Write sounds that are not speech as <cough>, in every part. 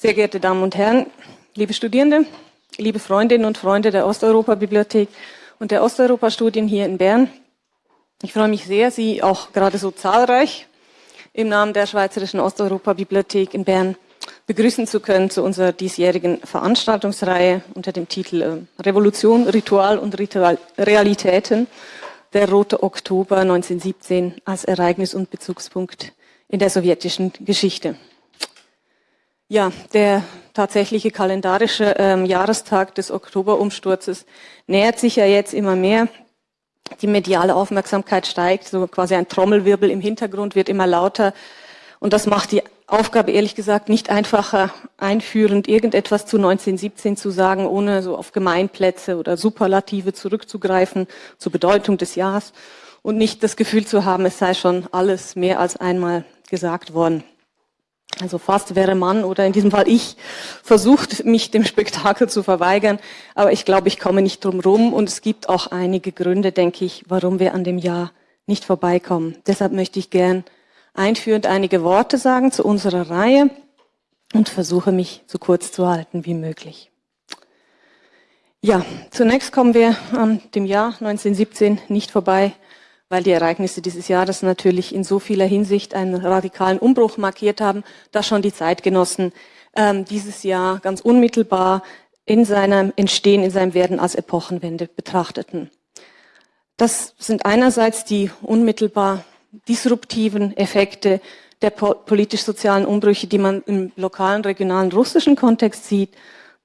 Sehr geehrte Damen und Herren, liebe Studierende, liebe Freundinnen und Freunde der Osteuropa-Bibliothek und der Osteuropa-Studien hier in Bern. Ich freue mich sehr, Sie auch gerade so zahlreich im Namen der Schweizerischen Osteuropa-Bibliothek in Bern begrüßen zu können zu unserer diesjährigen Veranstaltungsreihe unter dem Titel äh, Revolution, Ritual und Ritual Realitäten, der Rote Oktober 1917 als Ereignis und Bezugspunkt in der sowjetischen Geschichte. Ja, der tatsächliche kalendarische ähm, Jahrestag des Oktoberumsturzes nähert sich ja jetzt immer mehr. Die mediale Aufmerksamkeit steigt, so quasi ein Trommelwirbel im Hintergrund wird immer lauter. Und das macht die Aufgabe ehrlich gesagt nicht einfacher, einführend irgendetwas zu 1917 zu sagen, ohne so auf Gemeinplätze oder Superlative zurückzugreifen zur Bedeutung des Jahres und nicht das Gefühl zu haben, es sei schon alles mehr als einmal gesagt worden. Also fast wäre man oder in diesem Fall ich versucht, mich dem Spektakel zu verweigern, aber ich glaube, ich komme nicht drum rum und es gibt auch einige Gründe, denke ich, warum wir an dem Jahr nicht vorbeikommen. Deshalb möchte ich gern einführend einige Worte sagen zu unserer Reihe und versuche mich so kurz zu halten wie möglich. Ja, zunächst kommen wir an dem Jahr 1917 nicht vorbei, weil die Ereignisse dieses Jahres natürlich in so vieler Hinsicht einen radikalen Umbruch markiert haben, dass schon die Zeitgenossen ähm, dieses Jahr ganz unmittelbar in seinem Entstehen, in seinem Werden als Epochenwende betrachteten. Das sind einerseits die unmittelbar disruptiven Effekte der politisch-sozialen Umbrüche, die man im lokalen, regionalen russischen Kontext sieht.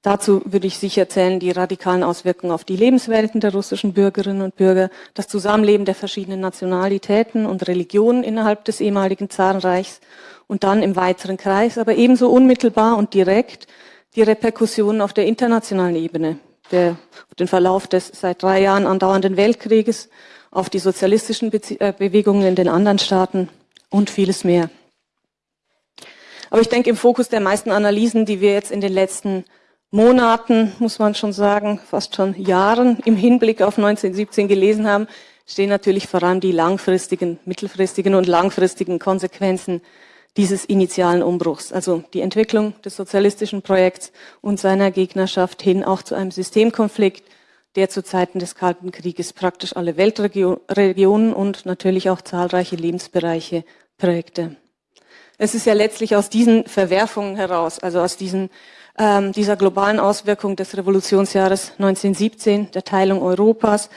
Dazu würde ich sicher zählen die radikalen Auswirkungen auf die Lebenswelten der russischen Bürgerinnen und Bürger, das Zusammenleben der verschiedenen Nationalitäten und Religionen innerhalb des ehemaligen Zarenreichs und dann im weiteren Kreis, aber ebenso unmittelbar und direkt die Reperkussionen auf der internationalen Ebene, der, auf den Verlauf des seit drei Jahren andauernden Weltkrieges auf die sozialistischen Bezie äh, Bewegungen in den anderen Staaten und vieles mehr. Aber ich denke, im Fokus der meisten Analysen, die wir jetzt in den letzten Monaten, muss man schon sagen, fast schon Jahren im Hinblick auf 1917 gelesen haben, stehen natürlich vor allem die langfristigen, mittelfristigen und langfristigen Konsequenzen dieses initialen Umbruchs, also die Entwicklung des sozialistischen Projekts und seiner Gegnerschaft hin auch zu einem Systemkonflikt, der zu Zeiten des Kalten Krieges praktisch alle Weltregionen und natürlich auch zahlreiche Lebensbereiche prägte. Es ist ja letztlich aus diesen Verwerfungen heraus, also aus diesen, ähm, dieser globalen Auswirkung des Revolutionsjahres 1917, der Teilung Europas,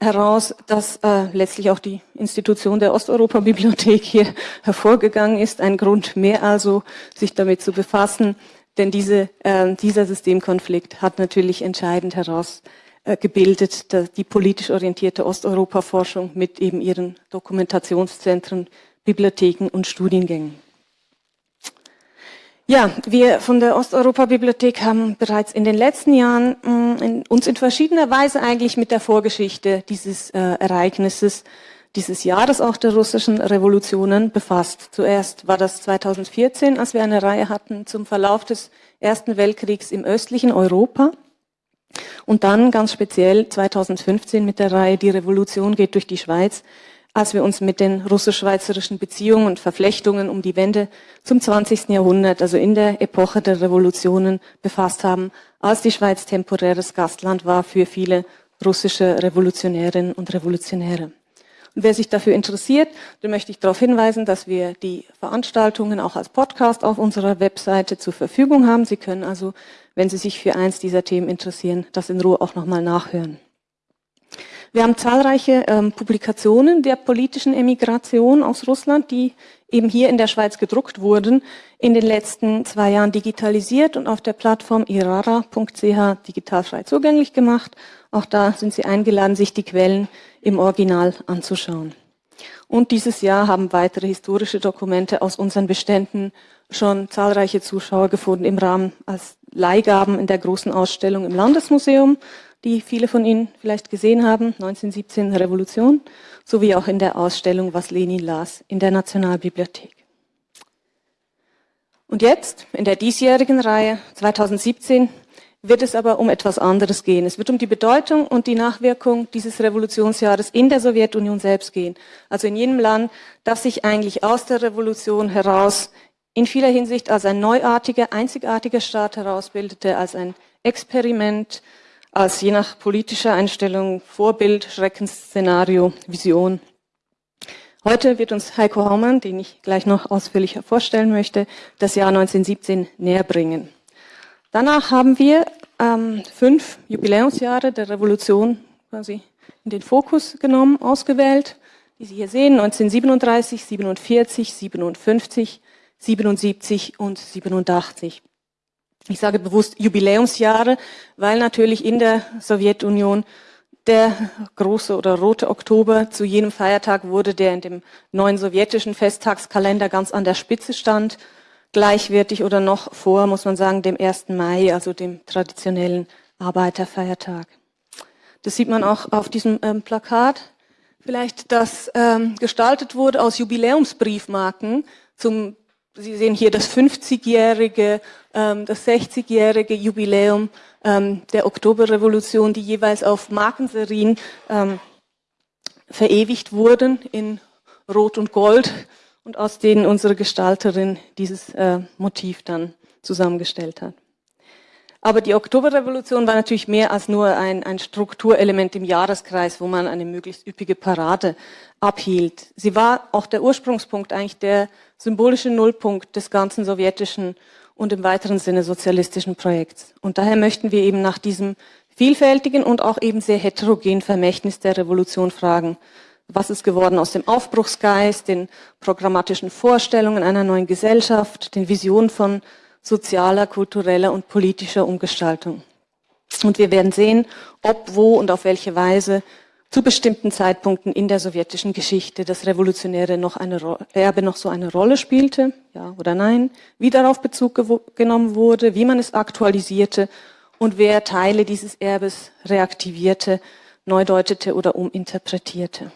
heraus, dass äh, letztlich auch die Institution der Osteuropa-Bibliothek hier <laughs> hervorgegangen ist. Ein Grund mehr also, sich damit zu befassen, denn diese, äh, dieser Systemkonflikt hat natürlich entscheidend heraus äh, gebildet, die politisch orientierte Osteuropa-Forschung mit eben ihren Dokumentationszentren, Bibliotheken und Studiengängen. Ja, wir von der Osteuropa-Bibliothek haben bereits in den letzten Jahren mh, mm, in, uns in verschiedener Weise eigentlich mit der Vorgeschichte dieses äh, Ereignisses, dieses Jahres auch der russischen Revolutionen befasst. Zuerst war das 2014, als wir eine Reihe hatten zum Verlauf des Ersten Weltkriegs im östlichen Europa. Und dann ganz speziell 2015 mit der Reihe Die Revolution geht durch die Schweiz, als wir uns mit den russisch-schweizerischen Beziehungen und Verflechtungen um die Wende zum 20. Jahrhundert, also in der Epoche der Revolutionen befasst haben, als die Schweiz temporäres Gastland war für viele russische Revolutionärinnen und Revolutionäre. Und wer sich dafür interessiert, dem möchte ich darauf hinweisen, dass wir die Veranstaltungen auch als Podcast auf unserer Webseite zur Verfügung haben. Sie können also wenn Sie sich für eins dieser Themen interessieren, das in Ruhe auch nochmal nachhören. Wir haben zahlreiche ähm, Publikationen der politischen Emigration aus Russland, die eben hier in der Schweiz gedruckt wurden, in den letzten zwei Jahren digitalisiert und auf der Plattform irara.ch digital frei zugänglich gemacht. Auch da sind Sie eingeladen, sich die Quellen im Original anzuschauen. Und dieses Jahr haben weitere historische Dokumente aus unseren Beständen schon zahlreiche Zuschauer gefunden im Rahmen als Leihgaben in der großen Ausstellung im Landesmuseum, die viele von Ihnen vielleicht gesehen haben, 1917 Revolution, sowie auch in der Ausstellung Was Lenin las in der Nationalbibliothek. Und jetzt, in der diesjährigen Reihe 2017, wird es aber um etwas anderes gehen. Es wird um die Bedeutung und die Nachwirkung dieses Revolutionsjahres in der Sowjetunion selbst gehen. Also in jenem Land, das sich eigentlich aus der Revolution heraus in vieler Hinsicht als ein neuartiger, einzigartiger Staat herausbildete, als ein Experiment, als je nach politischer Einstellung Vorbild, Schreckensszenario, Vision. Heute wird uns Heiko Haumann, den ich gleich noch ausführlicher vorstellen möchte, das Jahr 1917 näher bringen. Danach haben wir ähm, fünf Jubiläumsjahre der Revolution quasi in den Fokus genommen, ausgewählt, die Sie hier sehen, 1937, 47, 57, 77 und 87. Ich sage bewusst Jubiläumsjahre, weil natürlich in der Sowjetunion der große oder rote Oktober zu jenem Feiertag wurde, der in dem neuen sowjetischen Festtagskalender ganz an der Spitze stand, gleichwertig oder noch vor, muss man sagen, dem 1. Mai, also dem traditionellen Arbeiterfeiertag. Das sieht man auch auf diesem ähm, Plakat. Vielleicht, das ähm, gestaltet wurde aus Jubiläumsbriefmarken zum Sie sehen hier das 50-jährige, ähm, das 60-jährige Jubiläum ähm, der Oktoberrevolution, die jeweils auf Markenserien ähm, verewigt wurden in Rot und Gold und aus denen unsere Gestalterin dieses äh, Motiv dann zusammengestellt hat. Aber die Oktoberrevolution war natürlich mehr als nur ein, ein Strukturelement im Jahreskreis, wo man eine möglichst üppige Parade abhielt. Sie war auch der Ursprungspunkt, eigentlich der symbolische Nullpunkt des ganzen sowjetischen und im weiteren Sinne sozialistischen Projekts. Und daher möchten wir eben nach diesem vielfältigen und auch eben sehr heterogenen Vermächtnis der Revolution fragen. Was ist geworden aus dem Aufbruchsgeist, den programmatischen Vorstellungen einer neuen Gesellschaft, den Visionen von sozialer, kultureller und politischer Umgestaltung. Und wir werden sehen, ob, wo und auf welche Weise zu bestimmten Zeitpunkten in der sowjetischen Geschichte das Revolutionäre noch eine Erbe noch so eine Rolle spielte, ja oder nein, wie darauf Bezug genommen wurde, wie man es aktualisierte und wer Teile dieses Erbes reaktivierte, neudeutete oder uminterpretierte.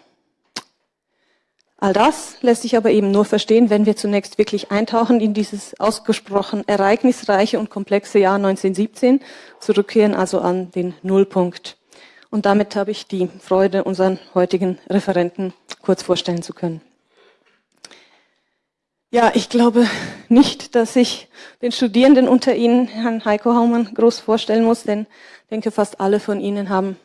All das lässt sich aber eben nur verstehen, wenn wir zunächst wirklich eintauchen in dieses ausgesprochen ereignisreiche und komplexe Jahr 1917, zurückkehren also an den Nullpunkt. Und damit habe ich die Freude, unseren heutigen Referenten kurz vorstellen zu können. Ja, ich glaube nicht, dass ich den Studierenden unter Ihnen, Herrn Heiko Haumann, groß vorstellen muss, denn ich denke, fast alle von Ihnen haben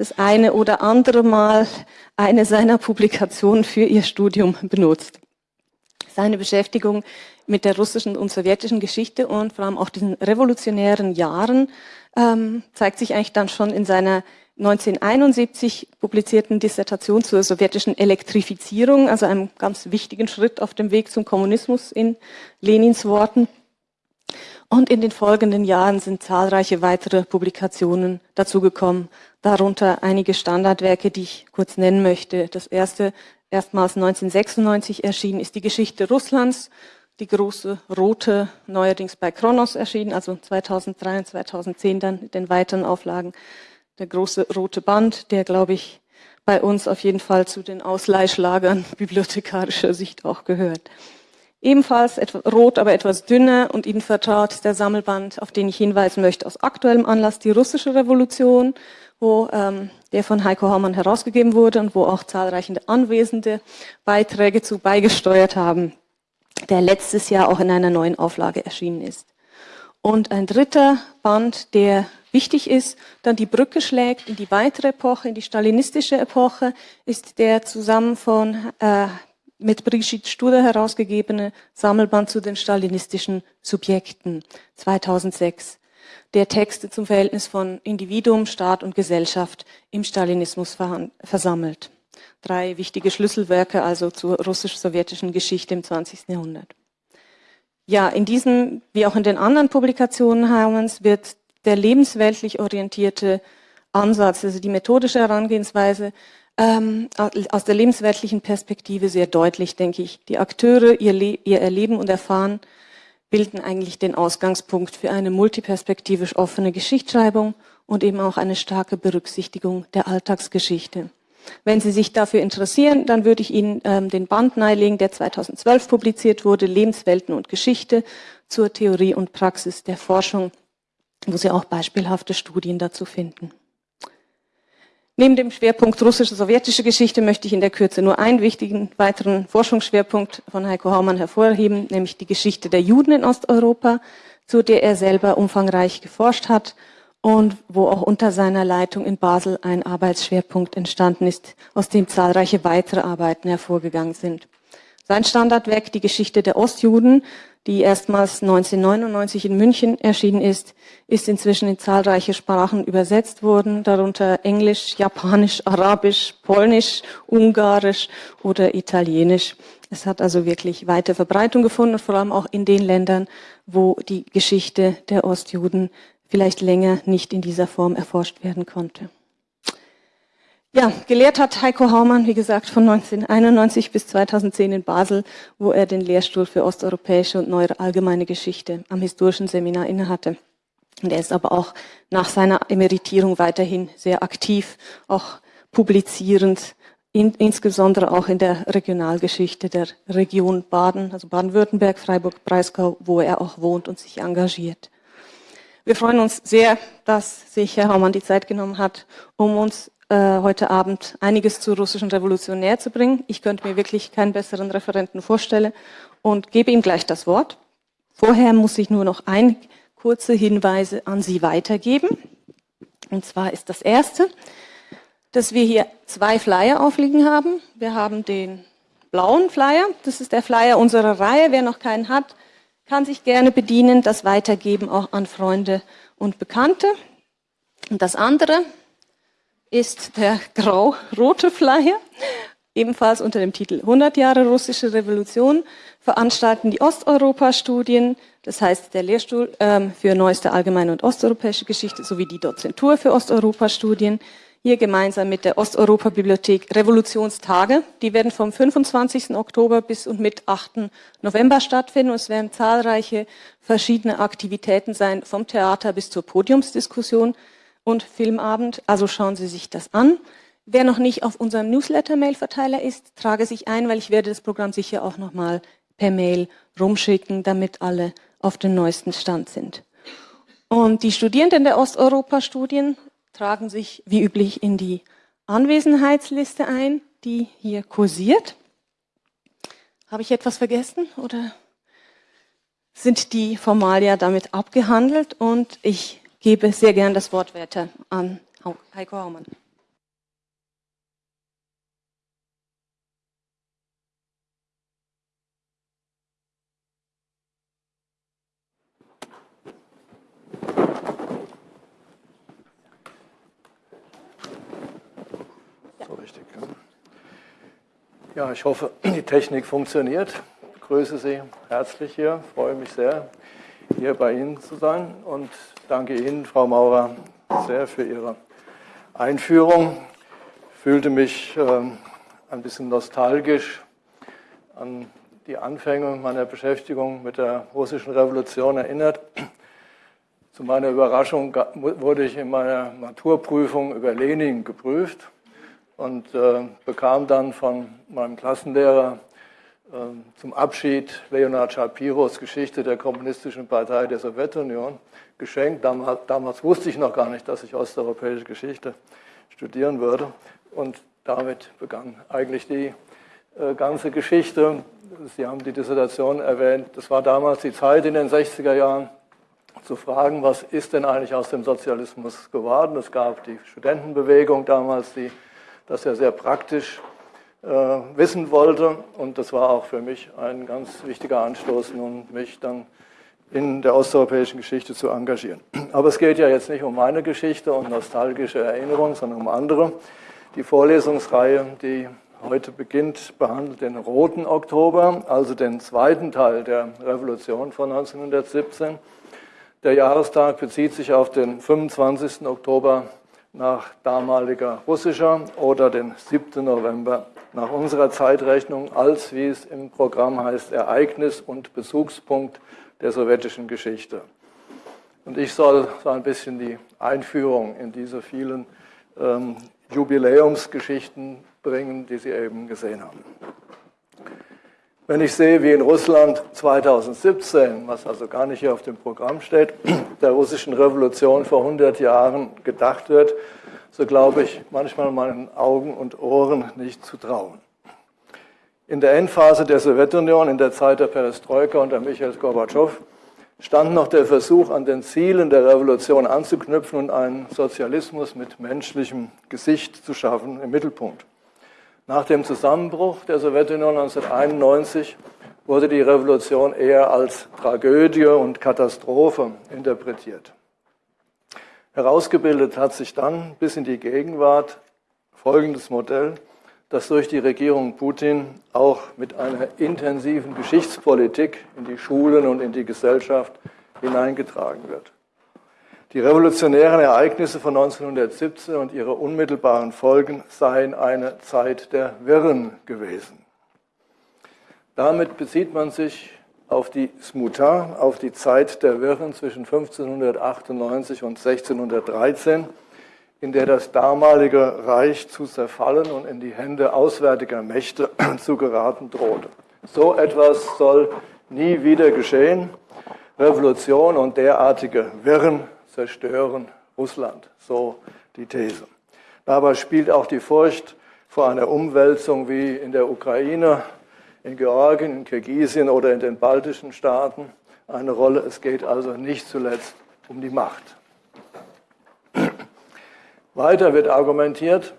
das eine oder andere Mal eine seiner Publikationen für ihr Studium benutzt. Seine Beschäftigung mit der russischen und sowjetischen Geschichte und vor allem auch diesen revolutionären Jahren ähm, zeigt sich eigentlich dann schon in seiner 1971 publizierten Dissertation zur sowjetischen Elektrifizierung, also einem ganz wichtigen Schritt auf dem Weg zum Kommunismus in Lenins Worten. Und in den folgenden Jahren sind zahlreiche weitere Publikationen dazugekommen, darunter einige Standardwerke, die ich kurz nennen möchte. Das erste, erstmals 1996 erschienen, ist die Geschichte Russlands, die große rote, neuerdings bei Kronos erschienen, also 2003 und 2010 dann in den weiteren Auflagen. Der große rote Band, der, glaube ich, bei uns auf jeden Fall zu den Ausleihschlagern <laughs> bibliothekarischer Sicht auch gehört. Ebenfalls rot, aber etwas dünner und Ihnen vertraut der Sammelband, auf den ich hinweisen möchte, aus aktuellem Anlass die russische Revolution, wo ähm, der von Heiko Haumann herausgegeben wurde und wo auch zahlreiche Anwesende Beiträge zu beigesteuert haben, der letztes Jahr auch in einer neuen Auflage erschienen ist. Und ein dritter Band, der wichtig ist, dann die Brücke schlägt in die weitere Epoche, in die stalinistische Epoche, ist der zusammen von äh, mit Brigitte Studer herausgegebene Sammelband zu den stalinistischen Subjekten 2006, der Texte zum Verhältnis von Individuum, Staat und Gesellschaft im Stalinismus versammelt. Drei wichtige Schlüsselwerke also zur russisch-sowjetischen Geschichte im 20. Jahrhundert. Ja, in diesem, wie auch in den anderen Publikationen Haumanns, wird der lebensweltlich orientierte Ansatz, also die methodische Herangehensweise, ähm, aus der lebensweltlichen Perspektive sehr deutlich, denke ich. Die Akteure, ihr, Le ihr Erleben und Erfahren bilden eigentlich den Ausgangspunkt für eine multiperspektivisch offene Geschichtsschreibung und eben auch eine starke Berücksichtigung der Alltagsgeschichte. Wenn Sie sich dafür interessieren, dann würde ich Ihnen ähm, den Band nahelegen, der 2012 publiziert wurde, Lebenswelten und Geschichte zur Theorie und Praxis der Forschung, wo Sie auch beispielhafte Studien dazu finden. Neben dem Schwerpunkt russische-sowjetische Geschichte möchte ich in der Kürze nur einen wichtigen weiteren Forschungsschwerpunkt von Heiko Haumann hervorheben, nämlich die Geschichte der Juden in Osteuropa, zu der er selber umfangreich geforscht hat und wo auch unter seiner Leitung in Basel ein Arbeitsschwerpunkt entstanden ist, aus dem zahlreiche weitere Arbeiten hervorgegangen sind. Sein Standardwerk, die Geschichte der Ostjuden, die erstmals 1999 in München erschienen ist, ist inzwischen in zahlreiche Sprachen übersetzt worden, darunter Englisch, Japanisch, Arabisch, Polnisch, Ungarisch oder Italienisch. Es hat also wirklich weite Verbreitung gefunden, vor allem auch in den Ländern, wo die Geschichte der Ostjuden vielleicht länger nicht in dieser Form erforscht werden konnte. Ja, gelehrt hat Heiko Haumann, wie gesagt, von 1991 bis 2010 in Basel, wo er den Lehrstuhl für osteuropäische und neuere allgemeine Geschichte am historischen Seminar innehatte. Und er ist aber auch nach seiner Emeritierung weiterhin sehr aktiv, auch publizierend, in, insbesondere auch in der Regionalgeschichte der Region Baden, also Baden-Württemberg, Freiburg, Breisgau, wo er auch wohnt und sich engagiert. Wir freuen uns sehr, dass sich Herr Haumann die Zeit genommen hat, um uns äh, heute Abend einiges zur russischen Revolution näher zu bringen. Ich könnte mir wirklich keinen besseren Referenten vorstellen und gebe ihm gleich das Wort. Vorher muss ich nur noch ein kurze Hinweise an Sie weitergeben. Und zwar ist das erste, dass wir hier zwei Flyer aufliegen haben. Wir haben den blauen Flyer, das ist der Flyer unserer Reihe. Wer noch keinen hat, kann sich gerne bedienen, das weitergeben auch an Freunde und Bekannte. Und das andere, ist der grau-rote Flyer, ebenfalls unter dem Titel 100 Jahre russische Revolution, veranstalten die Osteuropa-Studien, das heißt der Lehrstuhl ähm, für neueste allgemeine und osteuropäische Geschichte sowie die Dozentur für Osteuropa-Studien, hier gemeinsam mit der Osteuropa-Bibliothek Revolutionstage. Die werden vom 25. Oktober bis und mit 8. November stattfinden und es werden zahlreiche verschiedene Aktivitäten sein, vom Theater bis zur Podiumsdiskussion und Filmabend. Also schauen Sie sich das an. Wer noch nicht auf unserem Newsletter-Mail-Verteiler ist, trage sich ein, weil ich werde das Programm sicher auch nochmal per Mail rumschicken, damit alle auf den neuesten Stand sind. Und die Studierenden der Osteuropa-Studien tragen sich wie üblich in die Anwesenheitsliste ein, die hier kursiert. Habe ich etwas vergessen oder sind die Formalia damit abgehandelt? Und ich gebe sehr gern das Wort weiter an Heiko Haumann. Ja, ich hoffe, die Technik funktioniert. Ich grüße Sie herzlich hier, freue mich sehr, hier bei Ihnen zu sein und danke Ihnen, Frau Maurer, sehr für Ihre Einführung. Ich fühlte mich ähm, ein bisschen nostalgisch an die Anfänge meiner Beschäftigung mit der russischen Revolution erinnert. Zu meiner Überraschung wurde ich in meiner Maturprüfung über Lenin geprüft und äh, bekam dann von meinem Klassenlehrer zum Abschied Leonard Shapiros Geschichte der Kommunistischen Partei der Sowjetunion geschenkt. Damals, damals, wusste ich noch gar nicht, dass ich osteuropäische Geschichte studieren würde. Und damit begann eigentlich die äh, ganze Geschichte. Sie haben die Dissertation erwähnt. Das war damals die Zeit in den 60er Jahren, zu fragen, was ist denn eigentlich aus dem Sozialismus geworden. Es gab die Studentenbewegung damals, die das ja sehr praktisch wissen wollte. Und das war auch für mich ein ganz wichtiger Anstoß, nun mich dann in der osteuropäischen Geschichte zu engagieren. Aber es geht ja jetzt nicht um meine Geschichte und nostalgische Erinnerungen, sondern um andere. Die Vorlesungsreihe, die heute beginnt, behandelt den roten Oktober, also den zweiten Teil der Revolution von 1917. Der Jahrestag bezieht sich auf den 25. Oktober nach damaliger russischer oder den 7. November nach unserer Zeitrechnung als, wie es im Programm heißt, Ereignis und Bezugspunkt der sowjetischen Geschichte. Und ich soll so ein bisschen die Einführung in diese vielen ähm, Jubiläumsgeschichten bringen, die Sie eben gesehen haben. Wenn ich sehe, wie in Russland 2017, was also gar nicht hier auf dem Programm steht, der russischen Revolution vor 100 Jahren gedacht wird, so glaube ich manchmal meinen Augen und Ohren nicht zu trauen. In der Endphase der Sowjetunion, in der Zeit der Perestroika unter Michael Gorbatschow, stand noch der Versuch, an den Zielen der Revolution anzuknüpfen und einen Sozialismus mit menschlichem Gesicht zu schaffen im Mittelpunkt. Nach dem Zusammenbruch der Sowjetunion 1991 wurde die Revolution eher als Tragödie und Katastrophe interpretiert. Herausgebildet hat sich dann bis in die Gegenwart folgendes Modell, das durch die Regierung Putin auch mit einer intensiven Geschichtspolitik in die Schulen und in die Gesellschaft hineingetragen wird. Die revolutionären Ereignisse von 1917 und ihre unmittelbaren Folgen seien eine Zeit der Wirren gewesen. Damit bezieht man sich auf die Smuta, auf die Zeit der Wirren zwischen 1598 und 1613, in der das damalige Reich zu zerfallen und in die Hände auswärtiger Mächte <clears throat> zu geraten drohte. So etwas soll nie wieder geschehen. Revolution und derartige Wirren zerstören Russland, so die These. Dabei spielt auch die Furcht vor einer Umwälzung wie in der Ukraine in Georgien, in Kirgisien oder in den baltischen Staaten eine Rolle. Es geht also nicht zuletzt um die Macht. Weiter wird argumentiert,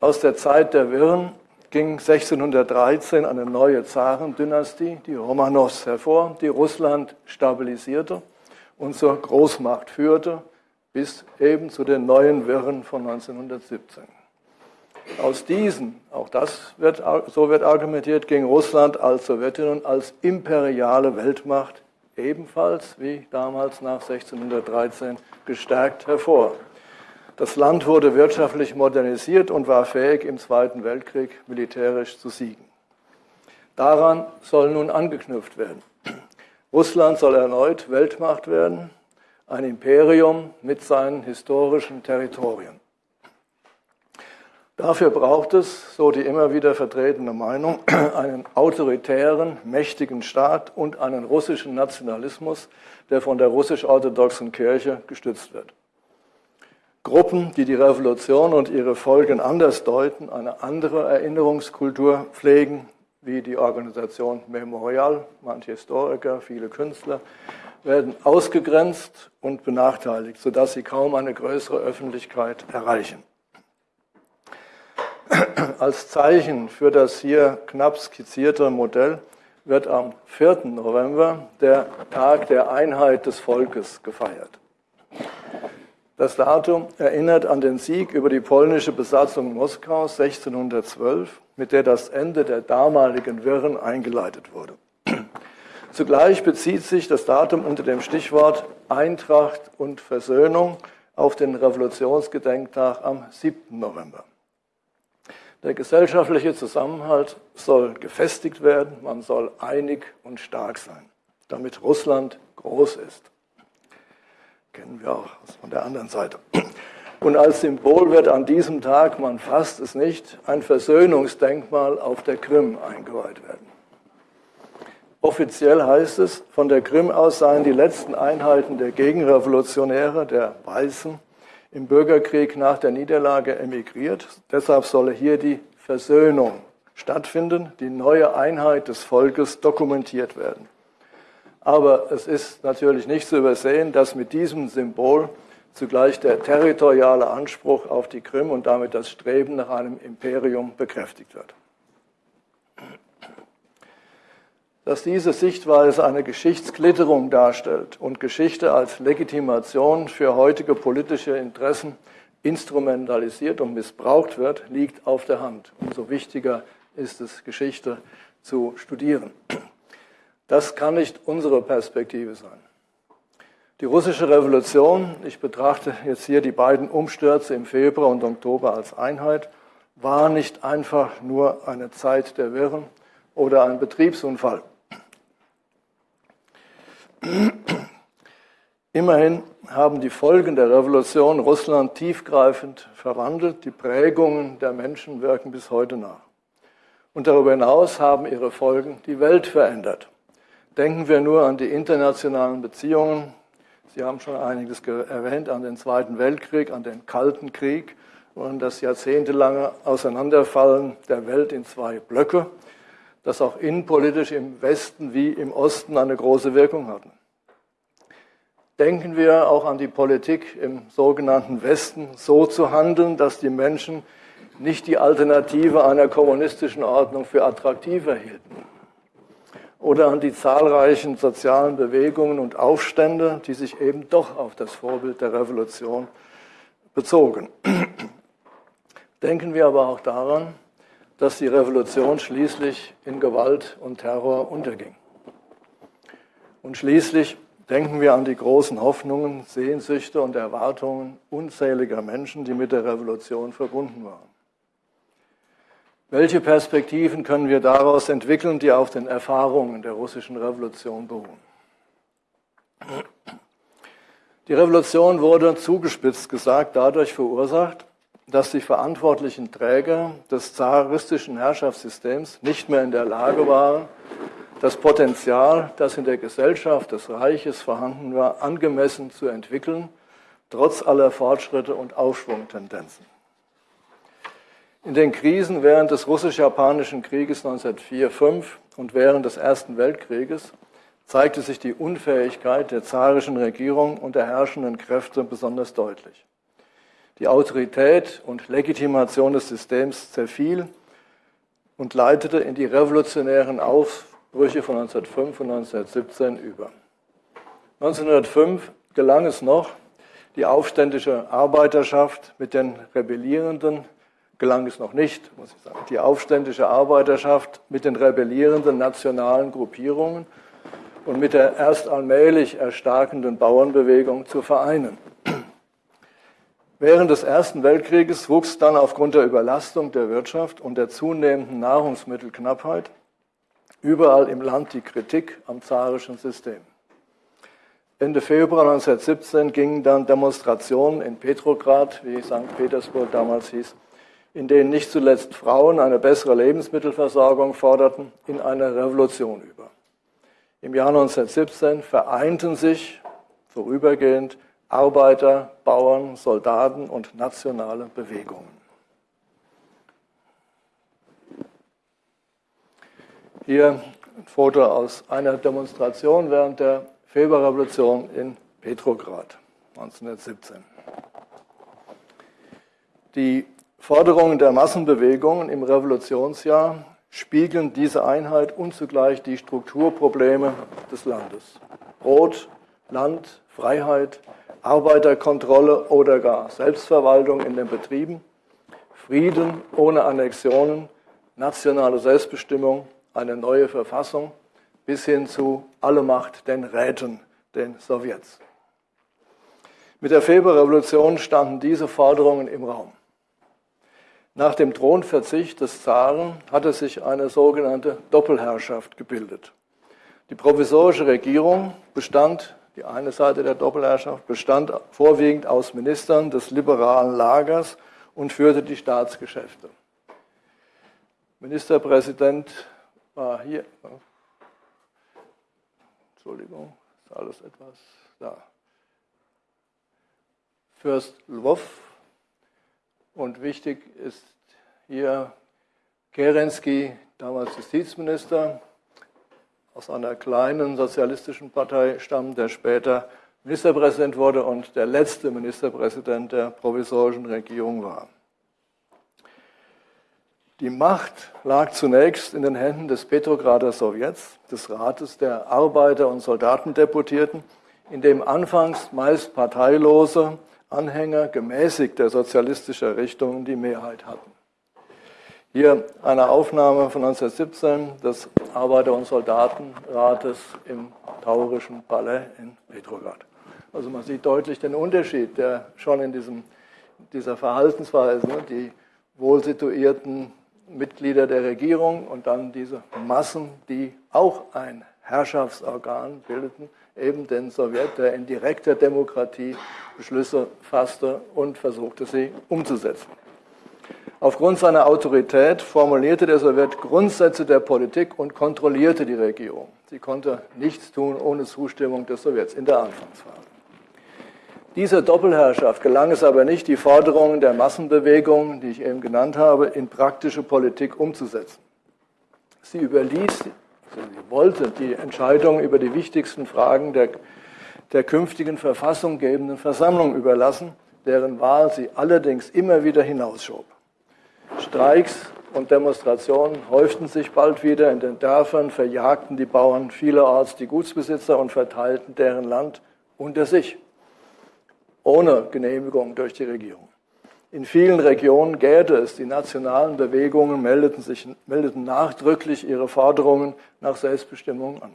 aus der Zeit der Wirren ging 1613 eine neue Zarendynastie, die Romanows, hervor, die Russland stabilisierte und zur Großmacht führte, bis eben zu den neuen Wirren von 1917. Aus diesen, auch das wird, so wird argumentiert, ging Russland als Sowjetunion als imperiale Weltmacht ebenfalls wie damals nach 1613 gestärkt hervor. Das Land wurde wirtschaftlich modernisiert und war fähig, im Zweiten Weltkrieg militärisch zu siegen. Daran soll nun angeknüpft werden. Russland soll erneut Weltmacht werden, ein Imperium mit seinen historischen Territorien. Dafür braucht es, so die immer wieder vertretene Meinung, <clears throat> einen autoritären, mächtigen Staat und einen russischen Nationalismus, der von der russisch-orthodoxen Kirche gestützt wird. Gruppen, die die Revolution und ihre Folgen anders deuten, eine andere Erinnerungskultur pflegen, wie die Organisation Memorial, manche Historiker, viele Künstler, werden ausgegrenzt und benachteiligt, sodass sie kaum eine größere Öffentlichkeit erreichen. Als Zeichen für das hier knapp skizzierte Modell wird am 4. November der Tag der Einheit des Volkes gefeiert. Das Datum erinnert an den Sieg über die polnische Besatzung Moskaus 1612, mit der das Ende der damaligen Wirren eingeleitet wurde. <clears throat> Zugleich bezieht sich das Datum unter dem Stichwort Eintracht und Versöhnung auf den Revolutionsgedenktag am 7. November. Der gesellschaftliche Zusammenhalt soll gefestigt werden, man soll einig und stark sein, damit Russland groß ist. Kennen wir auch von der anderen Seite. Und als Symbol wird an diesem Tag, man fasst es nicht, ein Versöhnungsdenkmal auf der Krim eingeweiht werden. Offiziell heißt es, von der Krim aus seien die letzten Einheiten der Gegenrevolutionäre, der Weißen, im Bürgerkrieg nach der Niederlage emigriert. Deshalb solle hier die Versöhnung stattfinden, die neue Einheit des Volkes dokumentiert werden. Aber es ist natürlich nicht zu übersehen, dass mit diesem Symbol zugleich der territoriale Anspruch auf die Krim und damit das Streben nach einem Imperium bekräftigt wird. dass diese Sichtweise eine Geschichtsklitterung darstellt und Geschichte als Legitimation für heutige politische Interessen instrumentalisiert und missbraucht wird, liegt auf der Hand. Umso wichtiger ist es, Geschichte zu studieren. Das kann nicht unsere Perspektive sein. Die russische Revolution, ich betrachte jetzt hier die beiden Umstürze im Februar und Oktober als Einheit, war nicht einfach nur eine Zeit der Wirren oder ein Betriebsunfall. Immerhin haben die Folgen der Revolution Russland tiefgreifend verwandelt. Die Prägungen der Menschen wirken bis heute nach. Und darüber hinaus haben ihre Folgen die Welt verändert. Denken wir nur an die internationalen Beziehungen. Sie haben schon einiges erwähnt, an den Zweiten Weltkrieg, an den Kalten Krieg, und das jahrzehntelange Auseinanderfallen der Welt in zwei Blöcke, das auch innenpolitisch im Westen wie im Osten eine große Wirkung hatten. Denken wir auch an die Politik im sogenannten Westen, so zu handeln, dass die Menschen nicht die Alternative einer kommunistischen Ordnung für attraktiver hielten. Oder an die zahlreichen sozialen Bewegungen und Aufstände, die sich eben doch auf das Vorbild der Revolution bezogen. <clears throat> Denken wir aber auch daran, dass die Revolution schließlich in Gewalt und Terror unterging. Und schließlich denken wir an die großen Hoffnungen, Sehnsüchte und Erwartungen unzähliger Menschen, die mit der Revolution verbunden waren. Welche Perspektiven können wir daraus entwickeln, die auf den Erfahrungen der russischen Revolution beruhen? Die Revolution wurde zugespitzt gesagt dadurch verursacht, dass die verantwortlichen Träger des zaristischen Herrschaftssystems nicht mehr in der Lage waren, das Potenzial, das in der Gesellschaft des Reiches vorhanden war, angemessen zu entwickeln, trotz aller Fortschritte und Aufschwungtendenzen. In den Krisen während des russisch-japanischen Krieges 1904-5 und während des Ersten Weltkrieges zeigte sich die Unfähigkeit der zarischen Regierung und der herrschenden Kräfte besonders deutlich. Die Autorität und Legitimation des Systems zerfiel und leitete in die revolutionären Aufbrüche von 1905 und 1917 über. 1905 gelang es noch, die aufständische Arbeiterschaft mit den Rebellierenden, gelang es noch nicht, muss ich sagen, die aufständische Arbeiterschaft mit den rebellierenden nationalen Gruppierungen und mit der erst allmählich erstarkenden Bauernbewegung zu vereinen. Während des Ersten Weltkrieges wuchs dann aufgrund der Überlastung der Wirtschaft und der zunehmenden Nahrungsmittelknappheit überall im Land die Kritik am zarischen System. Ende Februar 1917 gingen dann Demonstrationen in Petrograd, wie St. Petersburg damals hieß, in denen nicht zuletzt Frauen eine bessere Lebensmittelversorgung forderten, in eine Revolution über. Im Jahr 1917 vereinten sich vorübergehend Arbeiter, Bauern, Soldaten und nationale Bewegungen. Hier ein Foto aus einer Demonstration während der Februarrevolution in Petrograd 1917. Die Forderungen der Massenbewegungen im Revolutionsjahr spiegeln diese Einheit und zugleich die Strukturprobleme des Landes. Brot, Land, Freiheit, Arbeiterkontrolle oder gar Selbstverwaltung in den Betrieben, Frieden ohne Annexionen, nationale Selbstbestimmung, eine neue Verfassung bis hin zu alle Macht den Räten, den Sowjets. Mit der Februarrevolution standen diese Forderungen im Raum. Nach dem Thronverzicht des Zaren hatte sich eine sogenannte Doppelherrschaft gebildet. Die provisorische Regierung bestand die eine Seite der Doppelherrschaft bestand vorwiegend aus Ministern des liberalen Lagers und führte die Staatsgeschäfte. Ministerpräsident war hier. Entschuldigung, ist alles etwas da. Fürst Lwów. Und wichtig ist hier Kerensky, damals Justizminister, aus einer kleinen sozialistischen Partei stammt, der später Ministerpräsident wurde und der letzte Ministerpräsident der provisorischen Regierung war. Die Macht lag zunächst in den Händen des Petrograder Sowjets, des Rates der Arbeiter- und Soldatendeputierten, in dem anfangs meist parteilose Anhänger gemäßigter sozialistischer Richtungen die Mehrheit hatten. Hier eine Aufnahme von 1917 des Arbeiter- und Soldatenrates im Taurischen Palais in Petrograd. Also man sieht deutlich den Unterschied, der schon in diesem, dieser Verhaltensweise, die wohlsituierten Mitglieder der Regierung und dann diese Massen, die auch ein Herrschaftsorgan bildeten, eben den Sowjet, der in direkter Demokratie Beschlüsse fasste und versuchte, sie umzusetzen. Aufgrund seiner Autorität formulierte der Sowjet Grundsätze der Politik und kontrollierte die Regierung. Sie konnte nichts tun ohne Zustimmung des Sowjets in der Anfangsphase. Dieser Doppelherrschaft gelang es aber nicht, die Forderungen der Massenbewegung, die ich eben genannt habe, in praktische Politik umzusetzen. Sie überließ, sie wollte die Entscheidung über die wichtigsten Fragen der, der künftigen verfassunggebenden Versammlung überlassen, deren Wahl sie allerdings immer wieder hinausschob. Streiks und Demonstrationen häuften sich bald wieder in den Dörfern, verjagten die Bauern vielerorts die Gutsbesitzer und verteilten deren Land unter sich ohne Genehmigung durch die Regierung. In vielen Regionen gäbe es, die nationalen Bewegungen meldeten, sich, meldeten nachdrücklich ihre Forderungen nach Selbstbestimmung an.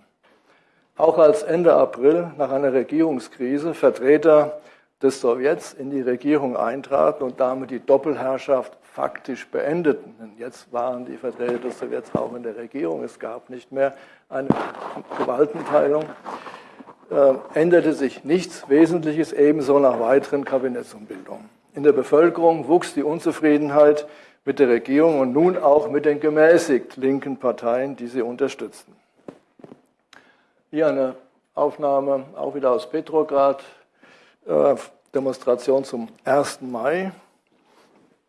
Auch als Ende April nach einer Regierungskrise Vertreter des Sowjets in die Regierung eintraten und damit die Doppelherrschaft faktisch beendeten. Denn jetzt waren die Vertreter des Sowjets auch in der Regierung. Es gab nicht mehr eine Gewaltenteilung äh, änderte sich nichts Wesentliches ebenso nach weiteren Kabinettsumbildungen. In der Bevölkerung wuchs die Unzufriedenheit mit der Regierung und nun auch mit den gemäßigt linken Parteien, die sie unterstützten. Hier eine Aufnahme auch wieder aus Petrograd, äh, Demonstration zum 1. Mai.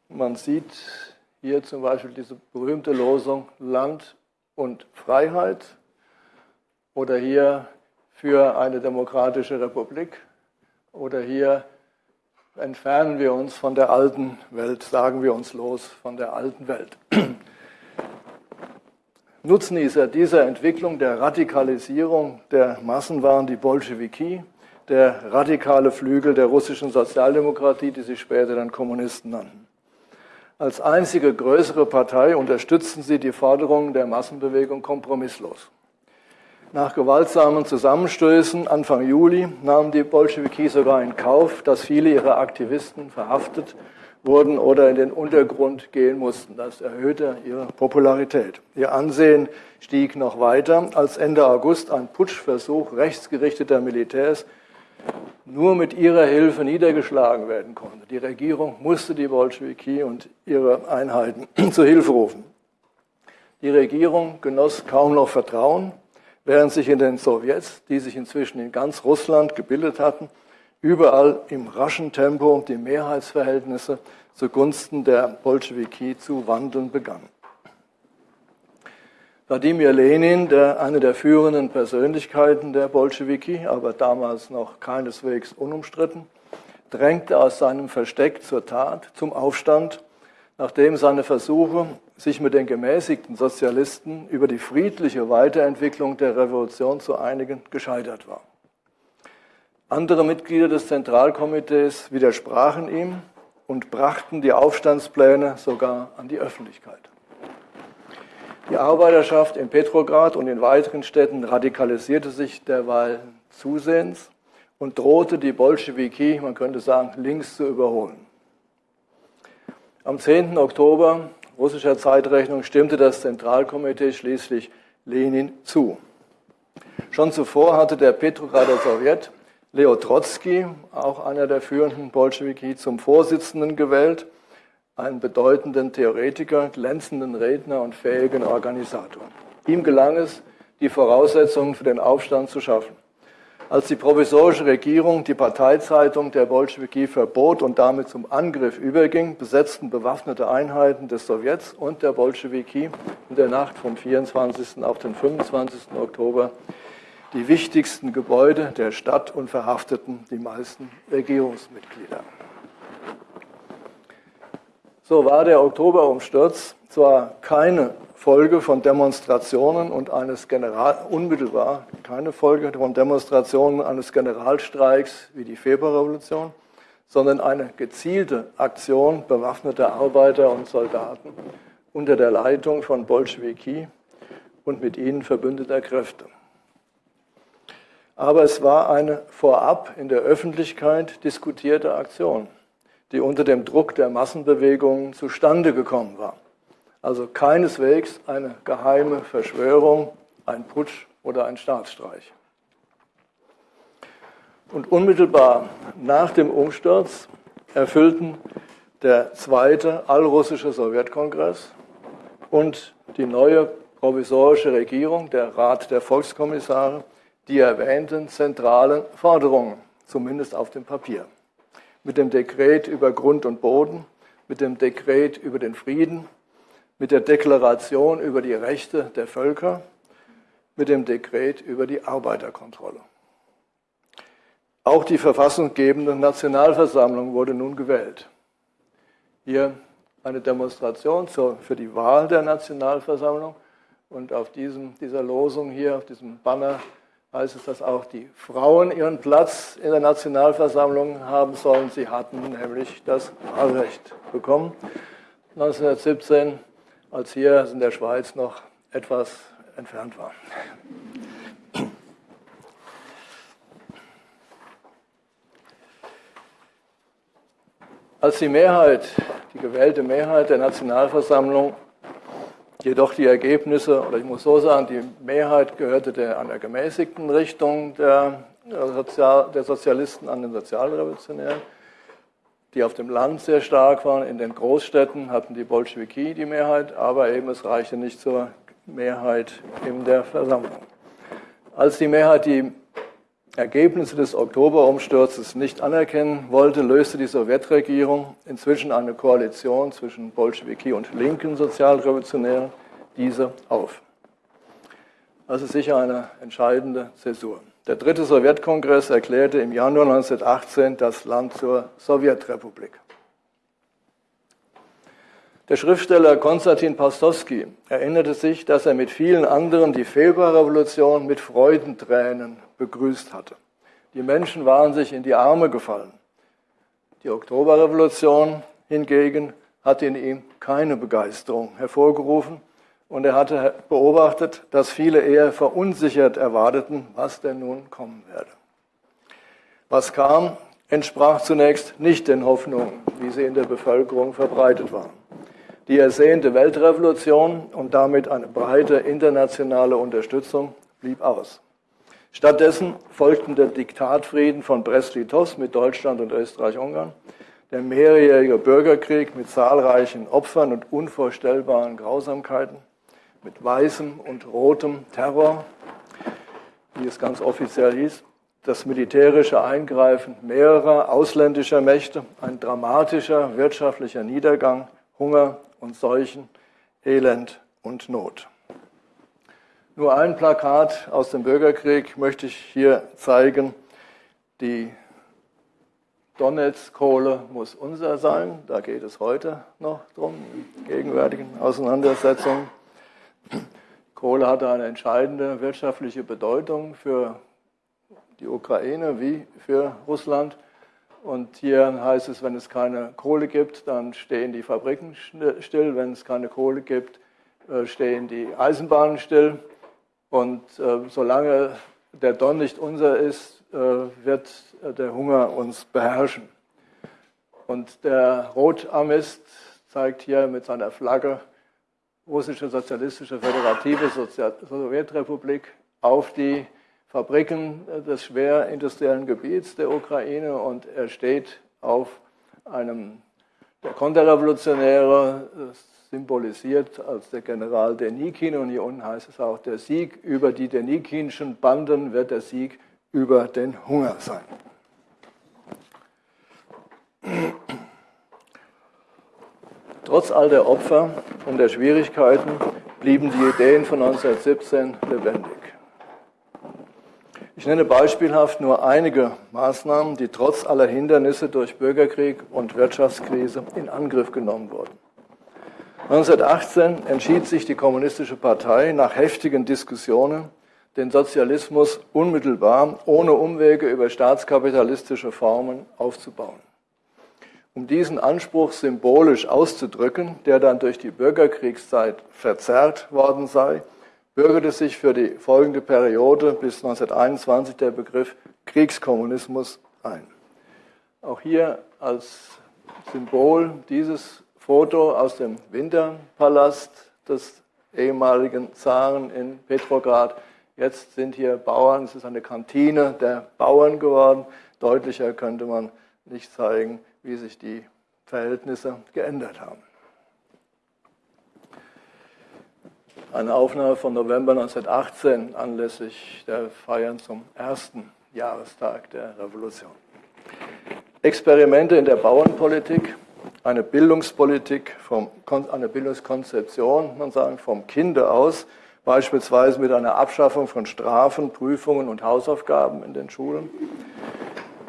Man sieht hier zum Beispiel diese berühmte Losung Land und Freiheit oder hier für eine demokratische Republik oder hier entfernen wir uns von der alten Welt, sagen wir uns los von der alten Welt. <clears throat> Nutznießer dieser Entwicklung der Radikalisierung der Massen waren die Bolschewiki, der radikale Flügel der russischen Sozialdemokratie, die sich später dann Kommunisten nannten. Als einzige größere Partei unterstützten sie die Forderungen der Massenbewegung kompromisslos. Nach gewaltsamen Zusammenstößen Anfang Juli nahmen die Bolschewiki sogar in Kauf, dass viele ihrer Aktivisten verhaftet wurden oder in den Untergrund gehen mussten. Das erhöhte ihre Popularität. Ihr Ansehen stieg noch weiter, als Ende August ein Putschversuch rechtsgerichteter Militärs nur mit ihrer Hilfe niedergeschlagen werden konnte. Die Regierung musste die Bolschewiki und ihre Einheiten <clears throat> zu Hilfe rufen. Die Regierung genoss kaum noch Vertrauen während sich in den Sowjets, die sich inzwischen in ganz Russland gebildet hatten, überall im raschen Tempo die Mehrheitsverhältnisse zugunsten der Bolschewiki zu wandeln begannen. Wladimir Lenin, der eine der führenden Persönlichkeiten der Bolschewiki, aber damals noch keineswegs unumstritten, drängte aus seinem Versteck zur Tat, zum Aufstand, nachdem seine Versuche, sich mit den gemäßigten Sozialisten über die friedliche Weiterentwicklung der Revolution zu einigen, gescheitert war. Andere Mitglieder des Zentralkomitees widersprachen ihm und brachten die Aufstandspläne sogar an die Öffentlichkeit. Die Arbeiterschaft in Petrograd und in weiteren Städten radikalisierte sich derweil zusehends und drohte die Bolschewiki, man könnte sagen, links zu überholen. Am 10. Oktober russischer Zeitrechnung stimmte das Zentralkomitee schließlich Lenin zu. Schon zuvor hatte der Petrograder Sowjet Leo Trotzki, auch einer der führenden Bolschewiki, zum Vorsitzenden gewählt, einen bedeutenden Theoretiker, glänzenden Redner und fähigen Organisator. Ihm gelang es, die Voraussetzungen für den Aufstand zu schaffen. Als die provisorische Regierung die Parteizeitung der Bolschewiki verbot und damit zum Angriff überging, besetzten bewaffnete Einheiten des Sowjets und der Bolschewiki in der Nacht vom 24. auf den 25. Oktober die wichtigsten Gebäude der Stadt und verhafteten die meisten Regierungsmitglieder. So war der Oktoberumsturz zwar keine Folge von Demonstrationen und eines General, unmittelbar keine Folge von Demonstrationen eines Generalstreiks wie die Februarrevolution, sondern eine gezielte Aktion bewaffneter Arbeiter und Soldaten unter der Leitung von Bolschewiki und mit ihnen verbündeter Kräfte. Aber es war eine vorab in der Öffentlichkeit diskutierte Aktion, die unter dem Druck der Massenbewegungen zustande gekommen war. Also keineswegs eine geheime Verschwörung, ein Putsch oder ein Staatsstreich. Und unmittelbar nach dem Umsturz erfüllten der zweite allrussische Sowjetkongress und die neue provisorische Regierung, der Rat der Volkskommissare, die erwähnten zentralen Forderungen, zumindest auf dem Papier. mit dem Dekret über Grund und Boden, mit dem Dekret über den Frieden, mit der Deklaration über die Rechte der Völker, mit dem Dekret über die Arbeiterkontrolle. Auch die verfassungsgebende Nationalversammlung wurde nun gewählt. Hier eine Demonstration für die Wahl der Nationalversammlung. Und auf diesem, dieser Losung hier, auf diesem Banner, heißt es, dass auch die Frauen ihren Platz in der Nationalversammlung haben sollen. Sie hatten nämlich das Wahlrecht bekommen. 1917, als hier in der Schweiz noch etwas entfernt war. Als die Mehrheit, die gewählte Mehrheit der Nationalversammlung jedoch die Ergebnisse, oder ich muss so sagen, die Mehrheit gehörte der, einer gemäßigten Richtung der, Sozial, der Sozialisten an den Sozialrevolutionären, die auf dem Land sehr stark waren. In den Großstädten hatten die Bolschewiki die Mehrheit, aber eben es reichte nicht zur Mehrheit in der Versammlung. Als die Mehrheit die Ergebnisse des Oktoberumsturzes nicht anerkennen wollte, löste die Sowjetregierung inzwischen eine Koalition zwischen Bolschewiki und linken Sozialrevolutionären diese auf. Das ist sicher eine entscheidende Zäsur. Der dritte Sowjetkongress erklärte im Januar 1918 das Land zur Sowjetrepublik. Der Schriftsteller Konstantin Pastowski erinnerte sich, dass er mit vielen anderen die Februarrevolution mit Freudentränen begrüßt hatte. Die Menschen waren sich in die Arme gefallen. Die Oktoberrevolution hingegen hat in ihm keine Begeisterung hervorgerufen und er hatte beobachtet, dass viele eher verunsichert erwarteten, was denn nun kommen werde. Was kam, entsprach zunächst nicht den Hoffnungen, wie sie in der Bevölkerung verbreitet waren. Die ersehnte Weltrevolution und damit eine breite internationale Unterstützung blieb aus. Stattdessen folgten der Diktatfrieden von Brest-Litovsk mit Deutschland und Österreich-Ungarn, der mehrjährige Bürgerkrieg mit zahlreichen Opfern und unvorstellbaren Grausamkeiten, mit weißem und rotem Terror, wie es ganz offiziell hieß, das militärische Eingreifen mehrerer ausländischer Mächte, ein dramatischer wirtschaftlicher Niedergang, Hunger und Seuchen, Elend und Not. Nur ein Plakat aus dem Bürgerkrieg möchte ich hier zeigen. Die Donetsk-Kohle muss unser sein. Da geht es heute noch drum, in gegenwärtigen Auseinandersetzungen. Kohle hatte eine entscheidende wirtschaftliche Bedeutung für die Ukraine wie für Russland. Und hier heißt es, wenn es keine Kohle gibt, dann stehen die Fabriken still. Wenn es keine Kohle gibt, äh, stehen die Eisenbahnen still. Und äh, solange der Don nicht unser ist, äh, wird der Hunger uns beherrschen. Und der Rotarmist zeigt hier mit seiner Flagge russische sozialistische föderative Sowjetrepublik auf die Fabriken des schwerindustriellen Gebiets der Ukraine und er steht auf einem der Konterrevolutionäre, symbolisiert als der General Denikin und hier unten heißt es auch, der Sieg über die Denikinschen Banden wird der Sieg über den Hunger sein. Trotz all der Opfer und der Schwierigkeiten blieben die Ideen von 1917 lebendig. Ich nenne beispielhaft nur einige Maßnahmen, die trotz aller Hindernisse durch Bürgerkrieg und Wirtschaftskrise in Angriff genommen wurden. 1918 entschied sich die Kommunistische Partei nach heftigen Diskussionen, den Sozialismus unmittelbar ohne Umwege über staatskapitalistische Formen aufzubauen. Um diesen Anspruch symbolisch auszudrücken, der dann durch die Bürgerkriegszeit verzerrt worden sei, bürgerte sich für die folgende Periode bis 1921 der Begriff Kriegskommunismus ein. Auch hier als Symbol dieses Foto aus dem Winterpalast des ehemaligen Zaren in Petrograd. Jetzt sind hier Bauern, es ist eine Kantine der Bauern geworden. Deutlicher könnte man nicht zeigen, wie sich die Verhältnisse geändert haben. eine Aufnahme von November 1918 anlässlich der Feiern zum ersten Jahrestag der Revolution. Experimente in der Bauernpolitik, eine Bildungspolitik, vom, eine Bildungskonzeption, man sagen, vom Kinde aus, beispielsweise mit einer Abschaffung von Strafen, Prüfungen und Hausaufgaben in den Schulen,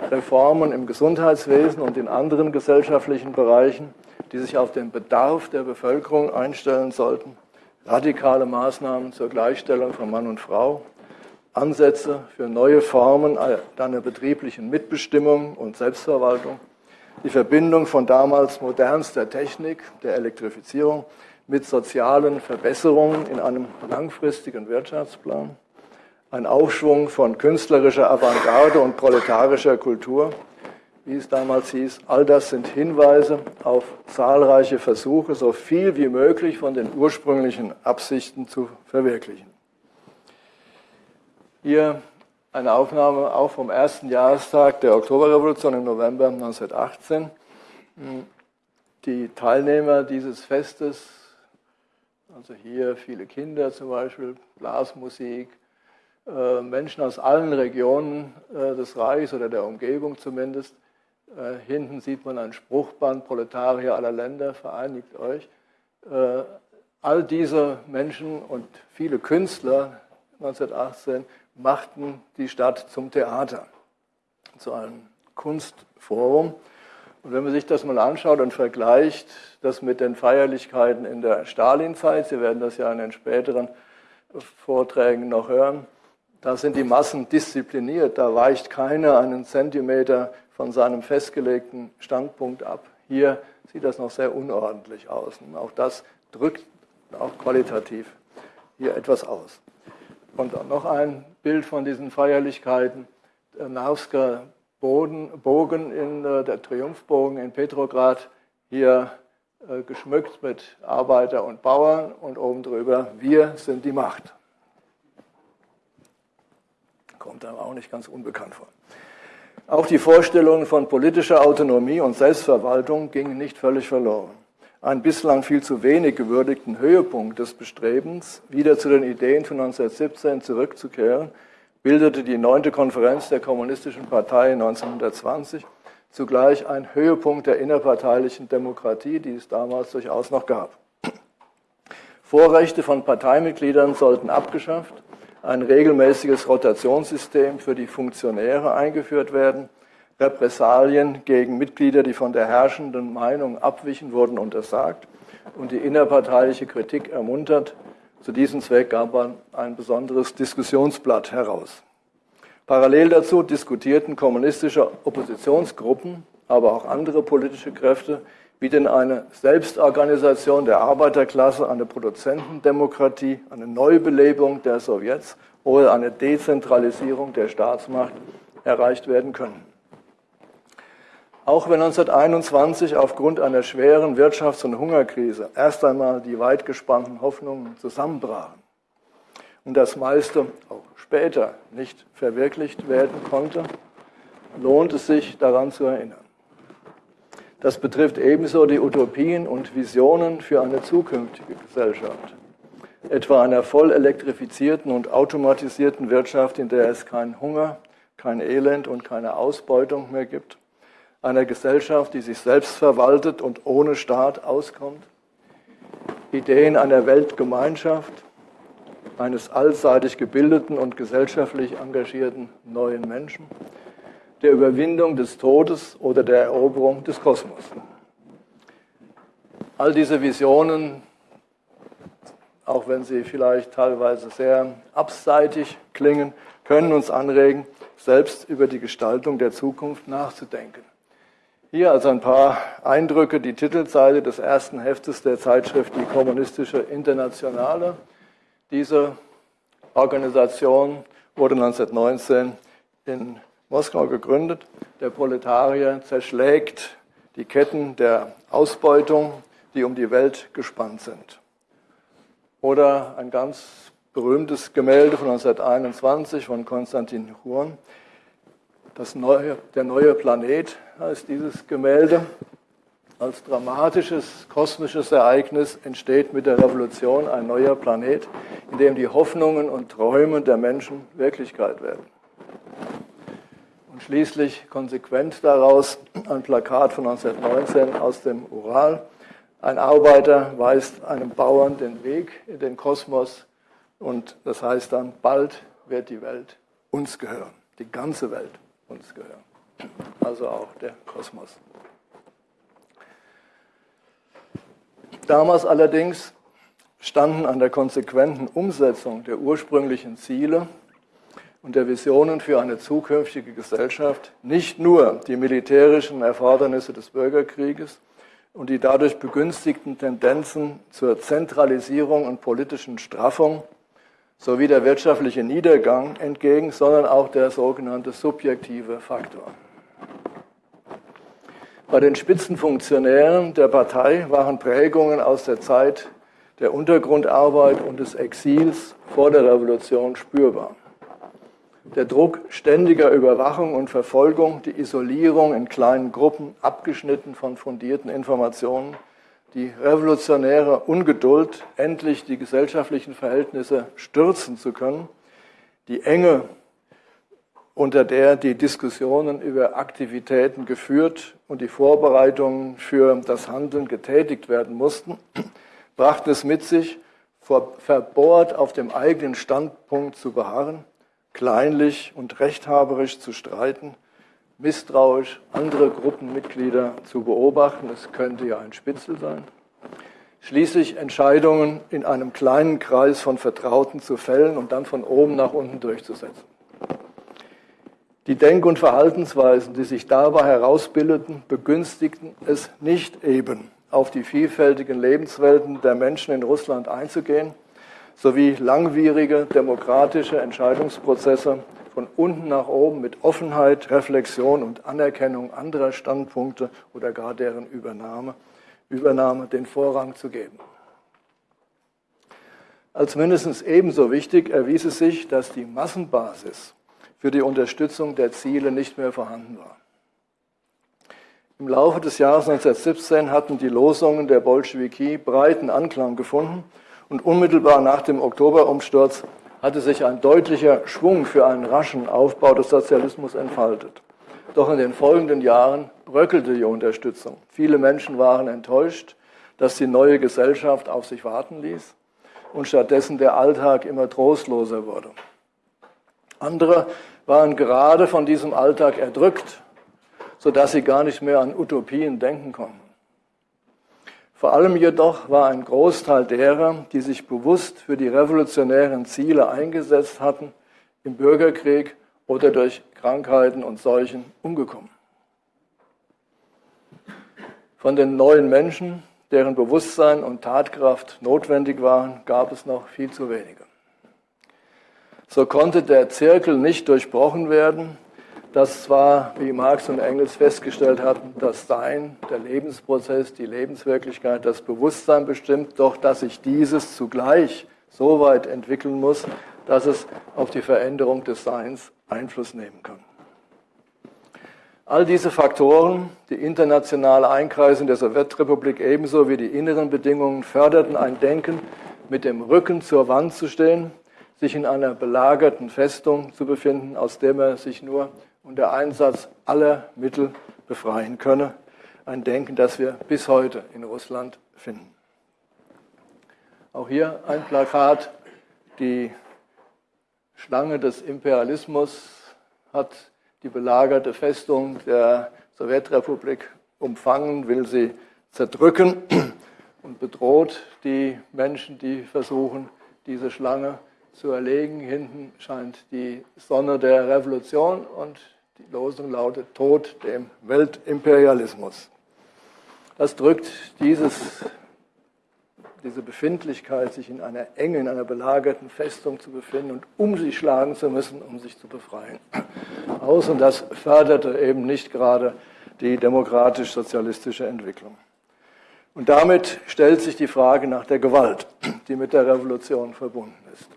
Reformen im Gesundheitswesen und in anderen gesellschaftlichen Bereichen, die sich auf den Bedarf der Bevölkerung einstellen sollten, radikale Maßnahmen zur Gleichstellung von Mann und Frau, Ansätze für neue Formen einer betrieblichen Mitbestimmung und Selbstverwaltung, die Verbindung von damals modernster Technik, der Elektrifizierung, mit sozialen Verbesserungen in einem langfristigen Wirtschaftsplan, ein Aufschwung von künstlerischer Avantgarde und proletarischer Kultur, wie es damals hieß. All das sind Hinweise auf zahlreiche Versuche, so viel wie möglich von den ursprünglichen Absichten zu verwirklichen. Hier eine Aufnahme auch vom ersten Jahrestag der Oktoberrevolution im November 1918. Die Teilnehmer dieses Festes, also hier viele Kinder zum Beispiel, Blasmusik, Menschen aus allen Regionen äh, des Reichs oder der Umgebung zumindest. Äh, hinten sieht man ein Spruchband, Proletarier aller Länder, vereinigt euch. All diese Menschen und viele Künstler 1918 machten die Stadt zum Theater, zu einem Kunstforum. Und wenn man sich das mal anschaut und vergleicht, das mit den Feierlichkeiten in der Stalinzeit, Sie werden das ja in den späteren Vorträgen noch hören, da sind die Massen diszipliniert, da weicht keiner einen Zentimeter von seinem festgelegten Standpunkt ab. Hier sieht das noch sehr unordentlich aus. Und auch das drückt auch qualitativ hier etwas aus. Und noch ein Bild von diesen Feierlichkeiten. Der Narvsker Bogen in äh, der Triumphbogen in Petrograd, hier äh, geschmückt mit Arbeiter und Bauern und oben drüber, wir sind die Macht. Kommt aber auch nicht ganz unbekannt vor. Auch die Vorstellungen von politischer Autonomie und Selbstverwaltung gingen nicht völlig verloren einen bislang viel zu wenig gewürdigten Höhepunkt des Bestrebens, wieder zu den Ideen von 1917 zurückzukehren, bildete die neunte Konferenz der Kommunistischen Partei 1920 zugleich ein Höhepunkt der innerparteilichen Demokratie, die es damals durchaus noch gab. Vorrechte von Parteimitgliedern sollten abgeschafft, ein regelmäßiges Rotationssystem für die Funktionäre eingeführt werden, Repressalien gegen Mitglieder, die von der herrschenden Meinung abwichen, wurden untersagt und die innerparteiliche Kritik ermuntert. Zu diesem Zweck gab man ein besonderes Diskussionsblatt heraus. Parallel dazu diskutierten kommunistische Oppositionsgruppen, aber auch andere politische Kräfte, wie denn eine Selbstorganisation der Arbeiterklasse, eine Produzentendemokratie, eine Neubelebung der Sowjets oder eine Dezentralisierung der Staatsmacht erreicht werden können. Auch wenn 1921 aufgrund einer schweren Wirtschafts- und Hungerkrise erst einmal die weit gespannten Hoffnungen zusammenbrachen und das meiste auch später nicht verwirklicht werden konnte, lohnt es sich daran zu erinnern. Das betrifft ebenso die Utopien und Visionen für eine zukünftige Gesellschaft, etwa einer voll elektrifizierten und automatisierten Wirtschaft, in der es keinen Hunger, kein Elend und keine Ausbeutung mehr gibt. Einer Gesellschaft, die sich selbst verwaltet und ohne Staat auskommt, Ideen einer Weltgemeinschaft, eines allseitig gebildeten und gesellschaftlich engagierten neuen Menschen, der Überwindung des Todes oder der Eroberung des Kosmos. All diese Visionen, auch wenn sie vielleicht teilweise sehr abseitig klingen, können uns anregen, selbst über die Gestaltung der Zukunft nachzudenken. Hier also ein paar Eindrücke, die Titelseite des ersten Heftes der Zeitschrift Die Kommunistische Internationale. Diese Organisation wurde 1919 in Moskau gegründet. Der Proletarier zerschlägt die Ketten der Ausbeutung, die um die Welt gespannt sind. Oder ein ganz berühmtes Gemälde von 1921 von Konstantin Hurn. Das neue, der neue Planet heißt dieses Gemälde. Als dramatisches kosmisches Ereignis entsteht mit der Revolution ein neuer Planet, in dem die Hoffnungen und Träume der Menschen Wirklichkeit werden. Schließlich konsequent daraus ein Plakat von 1919 aus dem Ural. Ein Arbeiter weist einem Bauern den Weg in den Kosmos und das heißt dann, bald wird die Welt uns gehören, die ganze Welt uns gehören, also auch der Kosmos. Damals allerdings standen an der konsequenten Umsetzung der ursprünglichen Ziele und der Visionen für eine zukünftige Gesellschaft nicht nur die militärischen Erfordernisse des Bürgerkrieges und die dadurch begünstigten Tendenzen zur Zentralisierung und politischen Straffung sowie der wirtschaftliche Niedergang entgegen, sondern auch der sogenannte subjektive Faktor. Bei den Spitzenfunktionären der Partei waren Prägungen aus der Zeit der Untergrundarbeit und des Exils vor der Revolution spürbar. Der Druck ständiger Überwachung und Verfolgung, die Isolierung in kleinen Gruppen, abgeschnitten von fundierten Informationen, die revolutionäre Ungeduld, endlich die gesellschaftlichen Verhältnisse stürzen zu können, die Enge, unter der die Diskussionen über Aktivitäten geführt und die Vorbereitungen für das Handeln getätigt werden mussten, brachten es mit sich, verbohrt auf dem eigenen Standpunkt zu beharren, kleinlich und rechthaberisch zu streiten, misstrauisch andere Gruppenmitglieder zu beobachten, es könnte ja ein Spitzel sein, schließlich Entscheidungen in einem kleinen Kreis von Vertrauten zu fällen und dann von oben nach unten durchzusetzen. Die Denk- und Verhaltensweisen, die sich dabei herausbildeten, begünstigten es nicht eben, auf die vielfältigen Lebenswelten der Menschen in Russland einzugehen, sowie langwierige demokratische Entscheidungsprozesse von unten nach oben mit Offenheit, Reflexion und Anerkennung anderer Standpunkte oder gar deren Übernahme, Übernahme den Vorrang zu geben. Als mindestens ebenso wichtig erwies es sich, dass die Massenbasis für die Unterstützung der Ziele nicht mehr vorhanden war. Im Laufe des Jahres 1917 hatten die Losungen der Bolschewiki breiten Anklang gefunden und unmittelbar nach dem Oktoberumsturz hatte sich ein deutlicher Schwung für einen raschen Aufbau des Sozialismus entfaltet. Doch in den folgenden Jahren bröckelte die Unterstützung. Viele Menschen waren enttäuscht, dass die neue Gesellschaft auf sich warten ließ und stattdessen der Alltag immer trostloser wurde. Andere waren gerade von diesem Alltag erdrückt, sodass sie gar nicht mehr an Utopien denken konnten. Vor allem jedoch war ein Großteil derer, die sich bewusst für die revolutionären Ziele eingesetzt hatten, im Bürgerkrieg oder durch Krankheiten und Seuchen umgekommen. Von den neuen Menschen, deren Bewusstsein und Tatkraft notwendig waren, gab es noch viel zu wenige. So konnte der Zirkel nicht durchbrochen werden, dass zwar, wie Marx und Engels festgestellt hatten, das Sein, der Lebensprozess, die Lebenswirklichkeit, das Bewusstsein bestimmt, doch dass sich dieses zugleich so weit entwickeln muss, dass es auf die Veränderung des Seins Einfluss nehmen kann. All diese Faktoren, die internationale Einkreisung der Sowjetrepublik ebenso wie die inneren Bedingungen förderten ein Denken, mit dem Rücken zur Wand zu stehen, sich in einer belagerten Festung zu befinden, aus der er sich nur und der Einsatz aller Mittel befreien könne. Ein Denken, das wir bis heute in Russland finden. Auch hier ein Plakat. Die Schlange des Imperialismus hat die belagerte Festung der Sowjetrepublik umfangen, will sie zerdrücken und bedroht die Menschen, die versuchen, diese Schlange zu erlegen. Hinten scheint die Sonne der Revolution und die Losung lautet Tod dem Weltimperialismus. Das drückt dieses, diese Befindlichkeit, sich in einer enge, in einer belagerten Festung zu befinden und um sich schlagen zu müssen, um sich zu befreien, aus. Und das förderte eben nicht gerade die demokratisch-sozialistische Entwicklung. Und damit stellt sich die Frage nach der Gewalt, die mit der Revolution verbunden ist.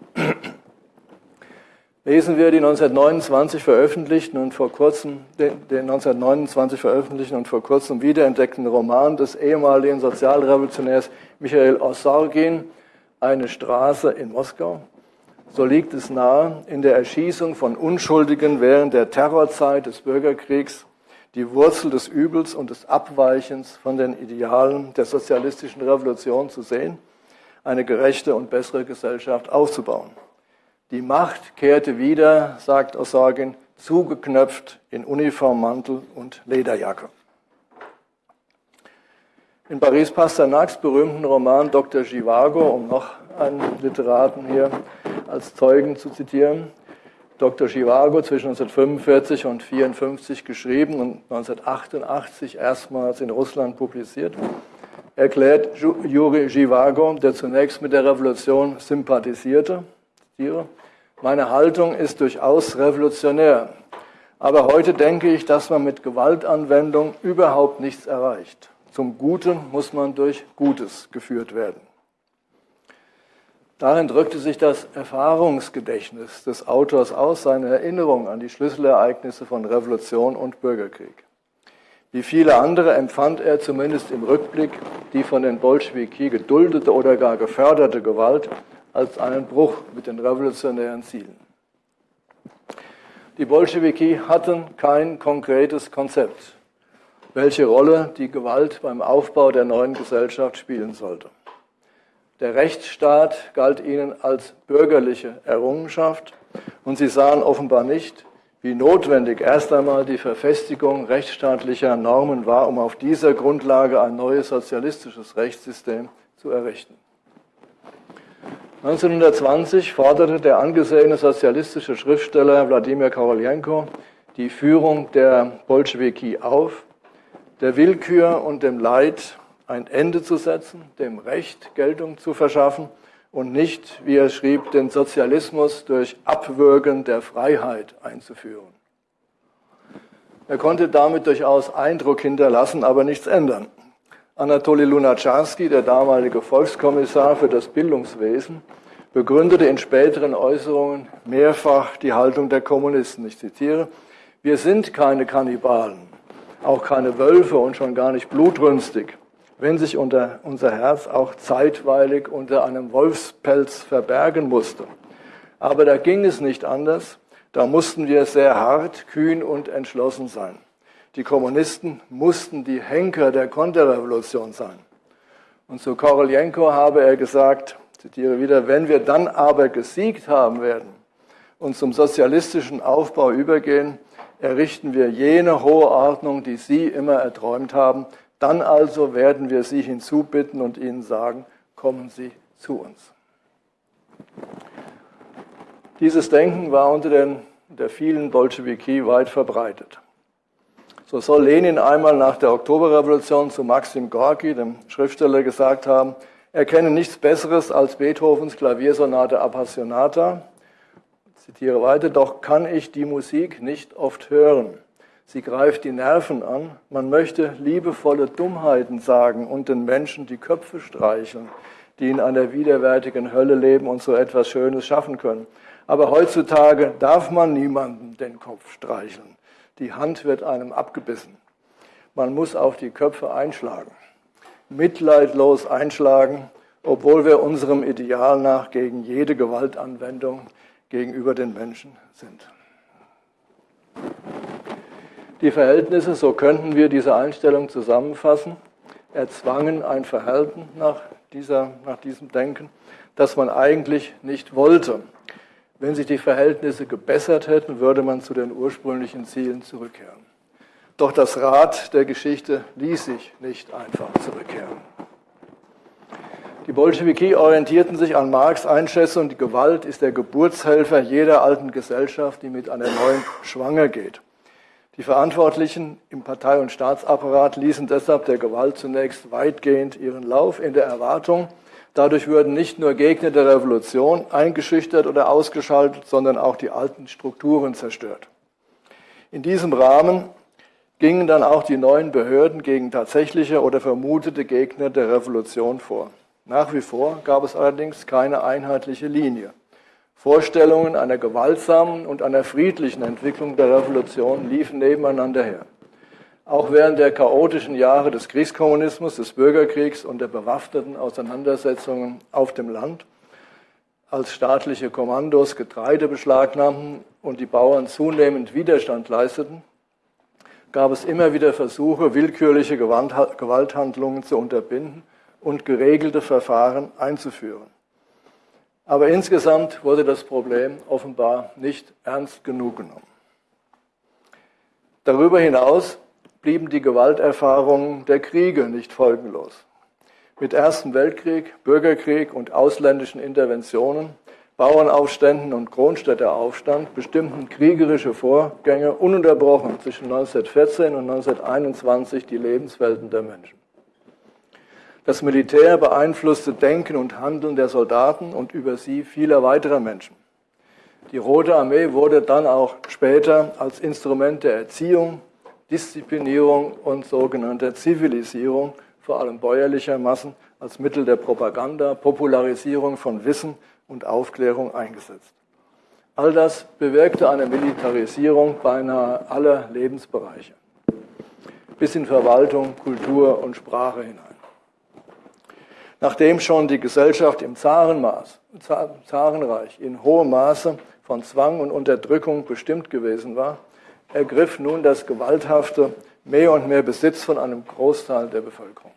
Lesen wir die 1929 veröffentlichten und vor kurzem, den, den 1929 veröffentlichten und vor kurzem wiederentdeckten Roman des ehemaligen Sozialrevolutionärs Michael Ossorgin, Eine Straße in Moskau, so liegt es nahe, in der Erschießung von Unschuldigen während der Terrorzeit des Bürgerkriegs die Wurzel des Übels und des Abweichens von den Idealen der sozialistischen Revolution zu sehen, eine gerechte und bessere Gesellschaft aufzubauen. Die Macht kehrte wieder, sagt Osagin, zugeknöpft in Uniformmantel und Lederjacke. In Paris Pasternaks berühmten Roman Dr. Givago, um noch einen Literaten hier als Zeugen zu zitieren, Dr. Givago zwischen 1945 und 1954 geschrieben und 1988 erstmals in Russland publiziert, erklärt Juri Givago, der zunächst mit der Revolution sympathisierte, meine Haltung ist durchaus revolutionär, aber heute denke ich, dass man mit Gewaltanwendung überhaupt nichts erreicht. Zum Guten muss man durch Gutes geführt werden. Darin drückte sich das Erfahrungsgedächtnis des Autors aus, seine Erinnerung an die Schlüsselereignisse von Revolution und Bürgerkrieg. Wie viele andere empfand er zumindest im Rückblick die von den Bolschewiki geduldete oder gar geförderte Gewalt als einen Bruch mit den revolutionären Zielen. Die Bolschewiki hatten kein konkretes Konzept welche Rolle die Gewalt beim Aufbau der neuen Gesellschaft spielen sollte. Der Rechtsstaat galt ihnen als bürgerliche Errungenschaft und sie sahen offenbar nicht, wie notwendig erst einmal die Verfestigung rechtsstaatlicher Normen war, um auf dieser Grundlage ein neues sozialistisches Rechtssystem zu errichten. 1920 forderte der angesehene sozialistische Schriftsteller Wladimir Korolenko die Führung der Bolschewiki auf, der Willkür und dem Leid ein Ende zu setzen, dem Recht Geltung zu verschaffen und nicht, wie er schrieb, den Sozialismus durch Abwürgen der Freiheit einzuführen. Er konnte damit durchaus Eindruck hinterlassen, aber nichts ändern. Anatoly Lunacharsky, der damalige Volkskommissar für das Bildungswesen, begründete in späteren Äußerungen mehrfach die Haltung der Kommunisten. Ich zitiere, wir sind keine Kannibalen auch keine Wölfe und schon gar nicht blutrünstig, wenn sich unter unser Herz auch zeitweilig unter einem Wolfspelz verbergen musste. Aber da ging es nicht anders, da mussten wir sehr hart, kühn und entschlossen sein. Die Kommunisten mussten die Henker der Konterrevolution sein. Und zu Korolenko habe er gesagt, zitiere wieder, wenn wir dann aber gesiegt haben werden und zum sozialistischen Aufbau übergehen, errichten wir jene hohe Ordnung, die Sie immer erträumt haben. Dann also werden wir Sie hinzubitten und Ihnen sagen, kommen Sie zu uns. Dieses Denken war unter den, der vielen Bolschewiki weit verbreitet. So soll Lenin einmal nach der Oktoberrevolution zu Maxim Gorki, dem Schriftsteller, gesagt haben, er kenne nichts Besseres als Beethovens Klaviersonate Appassionata zitiere weiter, doch kann ich die Musik nicht oft hören. Sie greift die Nerven an. Man möchte liebevolle Dummheiten sagen und den Menschen die Köpfe streicheln, die in einer widerwärtigen Hölle leben und so etwas Schönes schaffen können. Aber heutzutage darf man niemanden den Kopf streicheln. Die Hand wird einem abgebissen. Man muss auf die Köpfe einschlagen. Mitleidlos einschlagen, obwohl wir unserem Ideal nach gegen jede Gewaltanwendung gegenüber den Menschen sind. Die Verhältnisse, so könnten wir diese Einstellung zusammenfassen, erzwangen ein Verhalten nach, dieser, nach diesem Denken, das man eigentlich nicht wollte. Wenn sich die Verhältnisse gebessert hätten, würde man zu den ursprünglichen Zielen zurückkehren. Doch das Rad der Geschichte ließ sich nicht einfach zurückkehren. Die Bolschewiki orientierten sich an Marx Einschätzung, die Gewalt ist der Geburtshelfer jeder alten Gesellschaft, die mit einer neuen schwanger geht. Die Verantwortlichen im Partei- und Staatsapparat ließen deshalb der Gewalt zunächst weitgehend ihren Lauf in der Erwartung, dadurch würden nicht nur Gegner der Revolution eingeschüchtert oder ausgeschaltet, sondern auch die alten Strukturen zerstört. In diesem Rahmen gingen dann auch die neuen Behörden gegen tatsächliche oder vermutete Gegner der Revolution vor. Nach wie vor gab es allerdings keine einheitliche Linie. Vorstellungen einer gewaltsamen und einer friedlichen Entwicklung der Revolution liefen nebeneinander her. Auch während der chaotischen Jahre des Kriegskommunismus, des Bürgerkriegs und der bewaffneten Auseinandersetzungen auf dem Land als staatliche Kommandos Getreide beschlagnahmten und die Bauern zunehmend Widerstand leisteten, gab es immer wieder Versuche, willkürliche Gewalthandlungen zu unterbinden und geregelte Verfahren einzuführen. Aber insgesamt wurde das Problem offenbar nicht ernst genug genommen. Darüber hinaus blieben die Gewalterfahrungen der Kriege nicht folgenlos. Mit Ersten Weltkrieg, Bürgerkrieg und ausländischen Interventionen, Bauernaufständen und Kronstädteraufstand bestimmten kriegerische Vorgänge ununterbrochen zwischen 1914 und 1921 die Lebenswelten der Menschen. Das Militär beeinflusste Denken und Handeln der Soldaten und über sie vieler weiterer Menschen. Die Rote Armee wurde dann auch später als Instrument der Erziehung, Disziplinierung und sogenannter Zivilisierung, vor allem bäuerlicher Massen, als Mittel der Propaganda, Popularisierung von Wissen und Aufklärung eingesetzt. All das bewirkte eine Militarisierung beinahe aller Lebensbereiche, bis in Verwaltung, Kultur und Sprache hinein. Nachdem schon die Gesellschaft im Zarenmaß, Zarenreich in hohem Maße von Zwang und Unterdrückung bestimmt gewesen war, ergriff nun das Gewalthafte mehr und mehr Besitz von einem Großteil der Bevölkerung.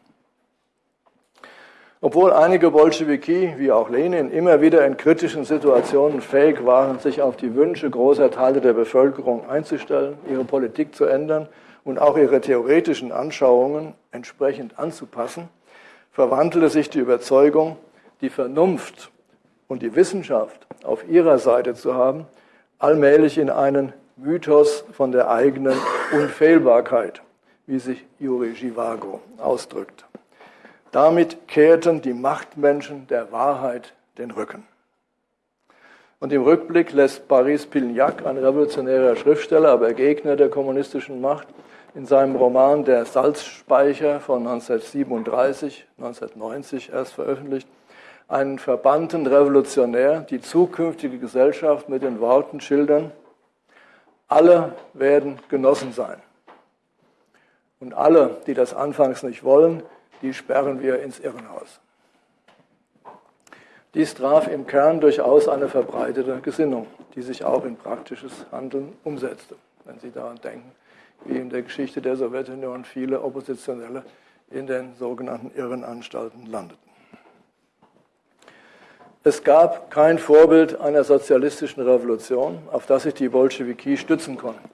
Obwohl einige Bolschewiki, wie auch Lenin, immer wieder in kritischen Situationen fähig waren, sich auf die Wünsche großer Teile der Bevölkerung einzustellen, ihre Politik zu ändern und auch ihre theoretischen Anschauungen entsprechend anzupassen, verwandelte sich die Überzeugung, die Vernunft und die Wissenschaft auf ihrer Seite zu haben, allmählich in einen Mythos von der eigenen Unfehlbarkeit, wie sich Juri Givago ausdrückt. Damit kehrten die Machtmenschen der Wahrheit den Rücken. Und im Rückblick lässt Paris Pilgnac, ein revolutionärer Schriftsteller, aber Gegner der kommunistischen Macht, in seinem Roman Der Salzspeicher von 1937, 1990 erst veröffentlicht, einen verbannten Revolutionär die zukünftige Gesellschaft mit den Worten schildern, alle werden Genossen sein. Und alle, die das anfangs nicht wollen, die sperren wir ins Irrenhaus. Dies traf im Kern durchaus eine verbreitete Gesinnung, die sich auch in praktisches Handeln umsetzte, wenn Sie daran denken, wie in der Geschichte der Sowjetunion viele Oppositionelle in den sogenannten Irrenanstalten landeten. Es gab kein Vorbild einer sozialistischen Revolution, auf das sich die Bolschewiki stützen konnten.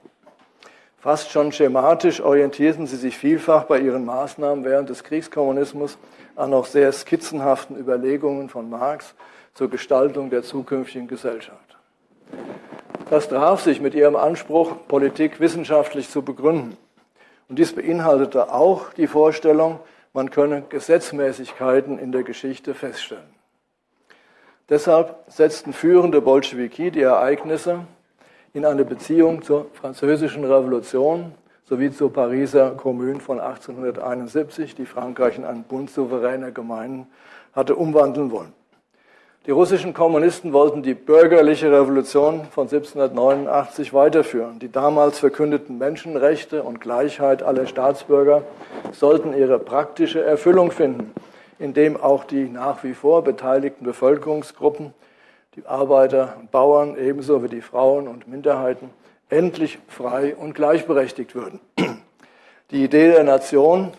Fast schon schematisch orientierten sie sich vielfach bei ihren Maßnahmen während des Kriegskommunismus an noch sehr skizzenhaften Überlegungen von Marx zur Gestaltung der zukünftigen Gesellschaft. Das traf sich mit ihrem Anspruch, Politik wissenschaftlich zu begründen. Und dies beinhaltete auch die Vorstellung, man könne Gesetzmäßigkeiten in der Geschichte feststellen. Deshalb setzten führende Bolschewiki die Ereignisse in eine Beziehung zur französischen Revolution sowie zur Pariser Kommune von 1871, die Frankreich in einen Bund souveräner Gemeinden hatte umwandeln wollen. Die russischen Kommunisten wollten die bürgerliche Revolution von 1789 weiterführen. Die damals verkündeten Menschenrechte und Gleichheit aller Staatsbürger sollten ihre praktische Erfüllung finden, indem auch die nach wie vor beteiligten Bevölkerungsgruppen, die Arbeiter und Bauern ebenso wie die Frauen und Minderheiten, endlich frei und gleichberechtigt würden. Die Idee der Nation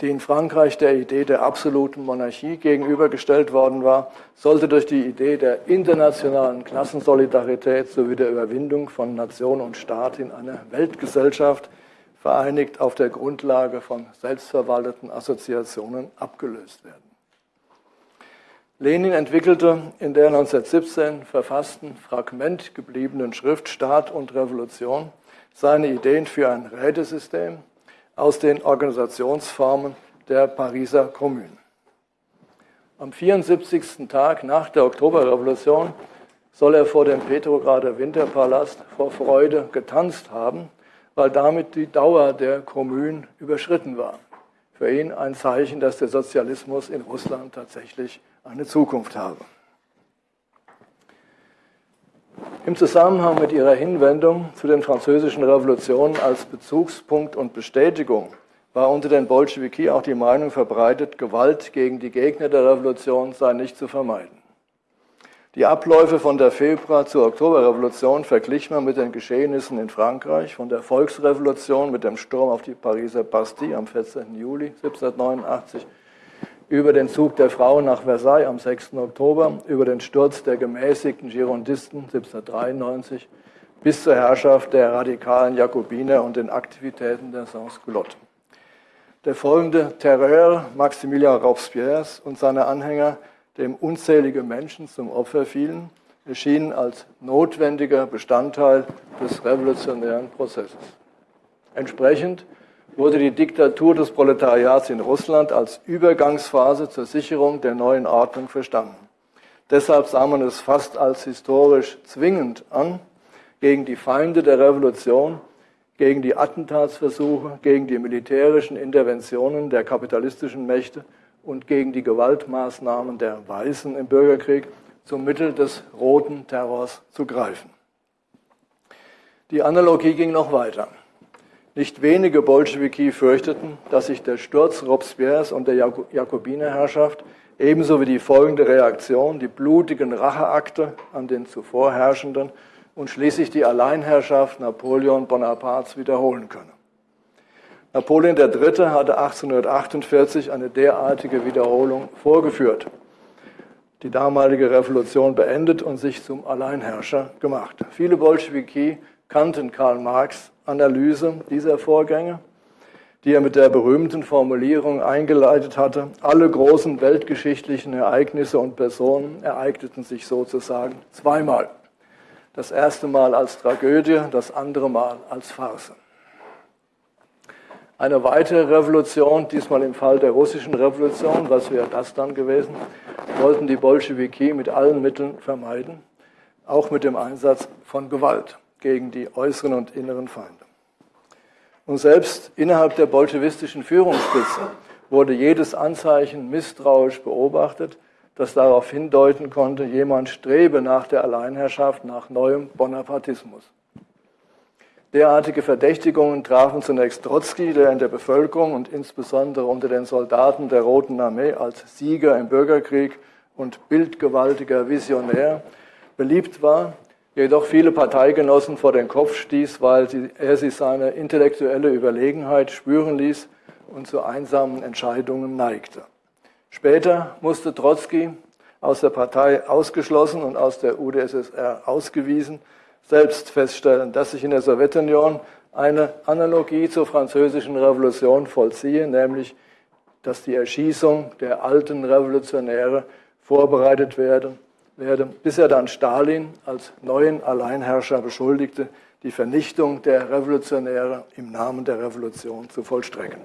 die in Frankreich der Idee der absoluten Monarchie gegenübergestellt worden war, sollte durch die Idee der internationalen Klassensolidarität sowie der Überwindung von Nation und Staat in eine Weltgesellschaft vereinigt auf der Grundlage von selbstverwalteten Assoziationen abgelöst werden. Lenin entwickelte in der 1917 verfassten Fragment gebliebenen Schrift Staat und Revolution seine Ideen für ein Rätesystem, aus den Organisationsformen der Pariser Kommune. Am 74. Tag nach der Oktoberrevolution soll er vor dem Petrograder Winterpalast vor Freude getanzt haben, weil damit die Dauer der Kommune überschritten war. Für ihn ein Zeichen, dass der Sozialismus in Russland tatsächlich eine Zukunft habe. Im Zusammenhang mit ihrer Hinwendung zu den französischen Revolutionen als Bezugspunkt und Bestätigung war unter den Bolschewiki auch die Meinung verbreitet, Gewalt gegen die Gegner der Revolution sei nicht zu vermeiden. Die Abläufe von der Februar- zur Oktoberrevolution verglich man mit den Geschehnissen in Frankreich, von der Volksrevolution mit dem Sturm auf die Pariser Bastille am 14. Juli 1789, über den Zug der Frauen nach Versailles am 6. Oktober, über den Sturz der gemäßigten Girondisten 1793 bis zur Herrschaft der radikalen Jakobiner und den Aktivitäten der Sans-Culottes. Der folgende Terreur Maximilien Robespierres und seiner Anhänger dem unzählige Menschen zum Opfer fielen, erschien als notwendiger Bestandteil des revolutionären Prozesses. Entsprechend wurde die Diktatur des Proletariats in Russland als Übergangsphase zur Sicherung der neuen Ordnung verstanden. Deshalb sah man es fast als historisch zwingend an, gegen die Feinde der Revolution, gegen die Attentatsversuche, gegen die militärischen Interventionen der kapitalistischen Mächte und gegen die Gewaltmaßnahmen der Weißen im Bürgerkrieg zum Mittel des roten Terrors zu greifen. Die Analogie ging noch weiter. Nicht wenige Bolschewiki fürchteten, dass sich der Sturz Robespierres und der Jakobinerherrschaft ebenso wie die folgende Reaktion, die blutigen Racheakte an den zuvor Herrschenden und schließlich die Alleinherrschaft Napoleon Bonapartes wiederholen könne. Napoleon III. hatte 1848 eine derartige Wiederholung vorgeführt, die damalige Revolution beendet und sich zum Alleinherrscher gemacht. Viele Bolschewiki kannten Karl Marx Analyse dieser Vorgänge, die er mit der berühmten Formulierung eingeleitet hatte, alle großen weltgeschichtlichen Ereignisse und Personen ereigneten sich sozusagen zweimal. Das erste Mal als Tragödie, das andere Mal als Farce. Eine weitere Revolution, diesmal im Fall der russischen Revolution, was wäre das dann gewesen, wollten die Bolschewiki mit allen Mitteln vermeiden, auch mit dem Einsatz von Gewalt gegen die äußeren und inneren Feinde. Und selbst innerhalb der bolschewistischen Führungsspitze wurde jedes Anzeichen misstrauisch beobachtet, das darauf hindeuten konnte, jemand strebe nach der Alleinherrschaft, nach neuem Bonapartismus. Derartige Verdächtigungen trafen zunächst Trotzki, der in der Bevölkerung und insbesondere unter den Soldaten der Roten Armee als Sieger im Bürgerkrieg und bildgewaltiger Visionär beliebt war, jedoch viele Parteigenossen vor den Kopf stieß, weil er sich seine intellektuelle Überlegenheit spüren ließ und zu einsamen Entscheidungen neigte. Später musste Trotzki aus der Partei ausgeschlossen und aus der UdSSR ausgewiesen selbst feststellen, dass sich in der Sowjetunion eine Analogie zur französischen Revolution vollziehe, nämlich dass die Erschießung der alten Revolutionäre vorbereitet werde, werde, bis er dann Stalin als neuen Alleinherrscher beschuldigte, die Vernichtung der Revolutionäre im Namen der Revolution zu vollstrecken.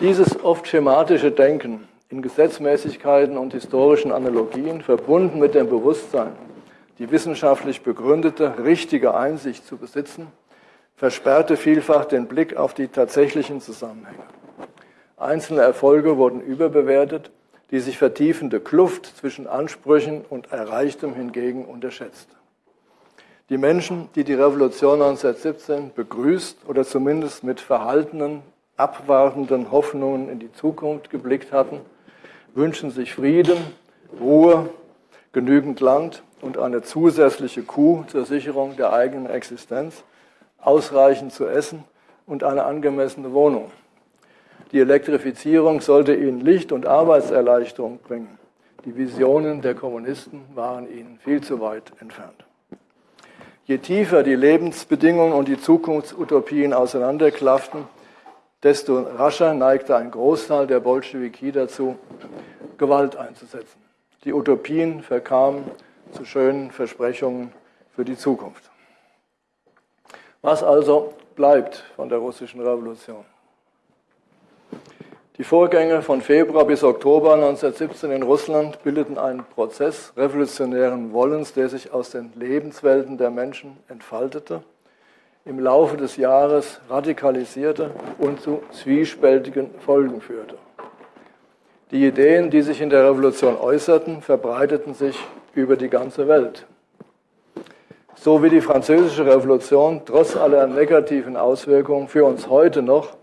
Dieses oft schematische Denken in Gesetzmäßigkeiten und historischen Analogien, verbunden mit dem Bewusstsein, die wissenschaftlich begründete, richtige Einsicht zu besitzen, versperrte vielfach den Blick auf die tatsächlichen Zusammenhänge. Einzelne Erfolge wurden überbewertet, die sich vertiefende Kluft zwischen Ansprüchen und Erreichtem hingegen unterschätzt. Die Menschen, die die Revolution 1917 begrüßt oder zumindest mit verhaltenen, abwartenden Hoffnungen in die Zukunft geblickt hatten, wünschen sich Frieden, Ruhe, genügend Land und eine zusätzliche Kuh zur Sicherung der eigenen Existenz, ausreichend zu essen und eine angemessene Wohnung. Die Elektrifizierung sollte ihnen Licht und Arbeitserleichterung bringen. Die Visionen der Kommunisten waren ihnen viel zu weit entfernt. Je tiefer die Lebensbedingungen und die Zukunftsutopien auseinanderklafften, desto rascher neigte ein Großteil der Bolschewiki dazu, Gewalt einzusetzen. Die Utopien verkamen zu schönen Versprechungen für die Zukunft. Was also bleibt von der russischen Revolution? Die Vorgänge von Februar bis Oktober 1917 in Russland bildeten einen Prozess revolutionären Wollens, der sich aus den Lebenswelten der Menschen entfaltete, im Laufe des Jahres radikalisierte und zu zwiespältigen Folgen führte. Die Ideen, die sich in der Revolution äußerten, verbreiteten sich über die ganze Welt. So wie die französische Revolution trotz aller negativen Auswirkungen für uns heute noch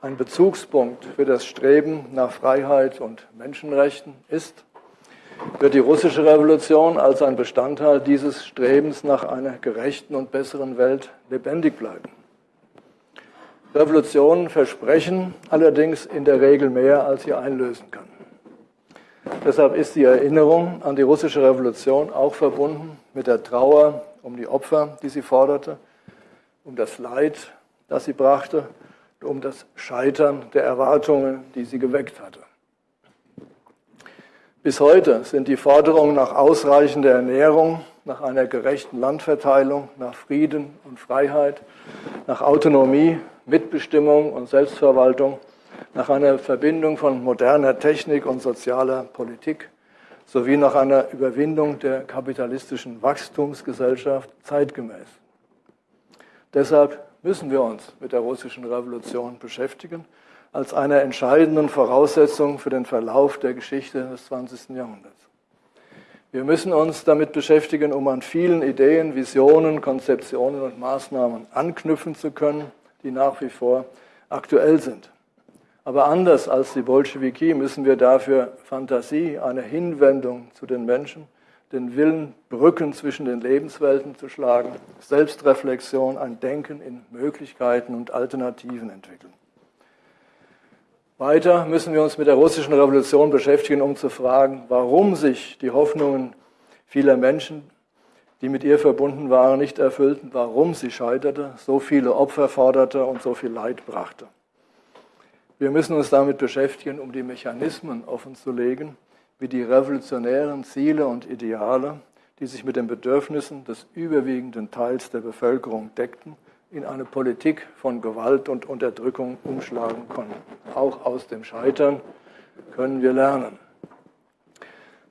ein Bezugspunkt für das Streben nach Freiheit und Menschenrechten ist, wird die russische Revolution als ein Bestandteil dieses Strebens nach einer gerechten und besseren Welt lebendig bleiben. Revolutionen versprechen allerdings in der Regel mehr, als sie einlösen können. Deshalb ist die Erinnerung an die russische Revolution auch verbunden mit der Trauer um die Opfer, die sie forderte, um das Leid, das sie brachte, um das Scheitern der Erwartungen, die sie geweckt hatte. Bis heute sind die Forderungen nach ausreichender Ernährung, nach einer gerechten Landverteilung, nach Frieden und Freiheit, nach Autonomie, Mitbestimmung und Selbstverwaltung, nach einer Verbindung von moderner Technik und sozialer Politik sowie nach einer Überwindung der kapitalistischen Wachstumsgesellschaft zeitgemäß. Deshalb müssen wir uns mit der russischen Revolution beschäftigen als einer entscheidenden Voraussetzung für den Verlauf der Geschichte des 20. Jahrhunderts. Wir müssen uns damit beschäftigen, um an vielen Ideen, Visionen, Konzeptionen und Maßnahmen anknüpfen zu können, die nach wie vor aktuell sind. Aber anders als die Bolschewiki müssen wir dafür Fantasie, eine Hinwendung zu den Menschen, den Willen, Brücken zwischen den Lebenswelten zu schlagen, Selbstreflexion, ein Denken in Möglichkeiten und Alternativen entwickeln. Weiter müssen wir uns mit der russischen Revolution beschäftigen, um zu fragen, warum sich die Hoffnungen vieler Menschen, die mit ihr verbunden waren, nicht erfüllten, warum sie scheiterte, so viele Opfer forderte und so viel Leid brachte. Wir müssen uns damit beschäftigen, um die Mechanismen offenzulegen, wie die revolutionären Ziele und Ideale, die sich mit den Bedürfnissen des überwiegenden Teils der Bevölkerung deckten, in eine Politik von Gewalt und Unterdrückung umschlagen konnten. Auch aus dem Scheitern können wir lernen.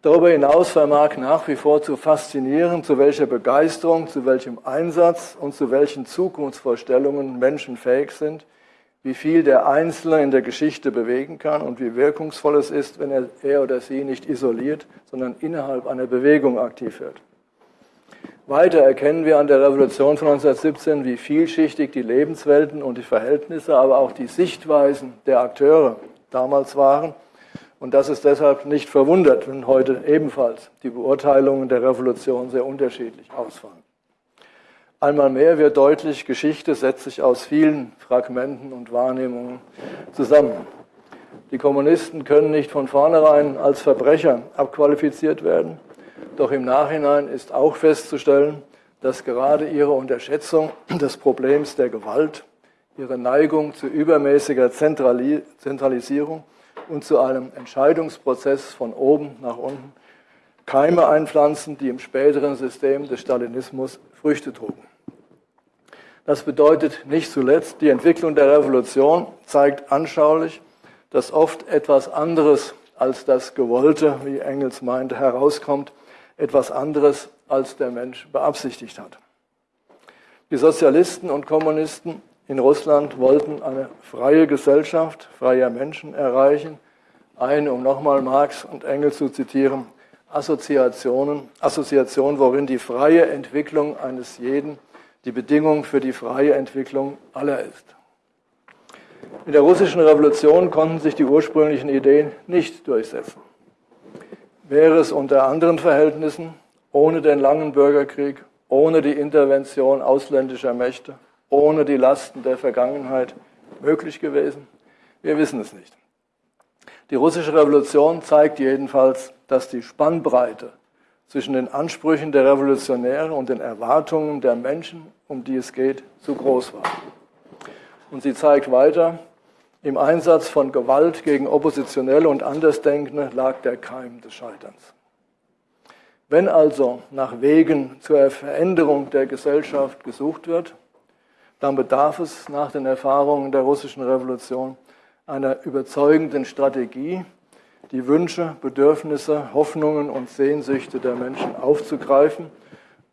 Darüber hinaus vermag nach wie vor zu faszinieren, zu welcher Begeisterung, zu welchem Einsatz und zu welchen Zukunftsvorstellungen Menschen fähig sind, wie viel der Einzelne in der Geschichte bewegen kann und wie wirkungsvoll es ist, wenn er, er oder sie nicht isoliert, sondern innerhalb einer Bewegung aktiv wird. Weiter erkennen wir an der Revolution von 1917, wie vielschichtig die Lebenswelten und die Verhältnisse, aber auch die Sichtweisen der Akteure damals waren. Und das ist deshalb nicht verwundert, wenn heute ebenfalls die Beurteilungen der Revolution sehr unterschiedlich ausfallen. Einmal mehr wird deutlich, Geschichte setzt sich aus vielen Fragmenten und Wahrnehmungen zusammen. Die Kommunisten können nicht von vornherein als Verbrecher abqualifiziert werden. Doch im Nachhinein ist auch festzustellen, dass gerade ihre Unterschätzung des Problems der Gewalt, ihre Neigung zu übermäßiger Zentralisierung und zu einem Entscheidungsprozess von oben nach unten Keime einpflanzen, die im späteren System des Stalinismus Früchte trugen. Das bedeutet nicht zuletzt, die Entwicklung der Revolution zeigt anschaulich, dass oft etwas anderes als das Gewollte, wie Engels meinte, herauskommt, etwas anderes, als der Mensch beabsichtigt hat. Die Sozialisten und Kommunisten in Russland wollten eine freie Gesellschaft freier Menschen erreichen, eine, um nochmal Marx und Engels zu zitieren, Assoziationen, Assoziation, worin die freie Entwicklung eines jeden die Bedingung für die freie Entwicklung aller ist. In der russischen Revolution konnten sich die ursprünglichen Ideen nicht durchsetzen wäre es unter anderen Verhältnissen, ohne den langen Bürgerkrieg, ohne die Intervention ausländischer Mächte, ohne die Lasten der Vergangenheit möglich gewesen? Wir wissen es nicht. Die russische Revolution zeigt jedenfalls, dass die Spannbreite zwischen den Ansprüchen der Revolutionäre und den Erwartungen der Menschen, um die es geht, zu groß war. Und sie zeigt weiter, im Einsatz von Gewalt gegen Oppositionelle und Andersdenkende lag der Keim des Scheiterns. Wenn also nach Wegen zur Veränderung der Gesellschaft gesucht wird, dann bedarf es nach den Erfahrungen der russischen Revolution einer überzeugenden Strategie, die Wünsche, Bedürfnisse, Hoffnungen und Sehnsüchte der Menschen aufzugreifen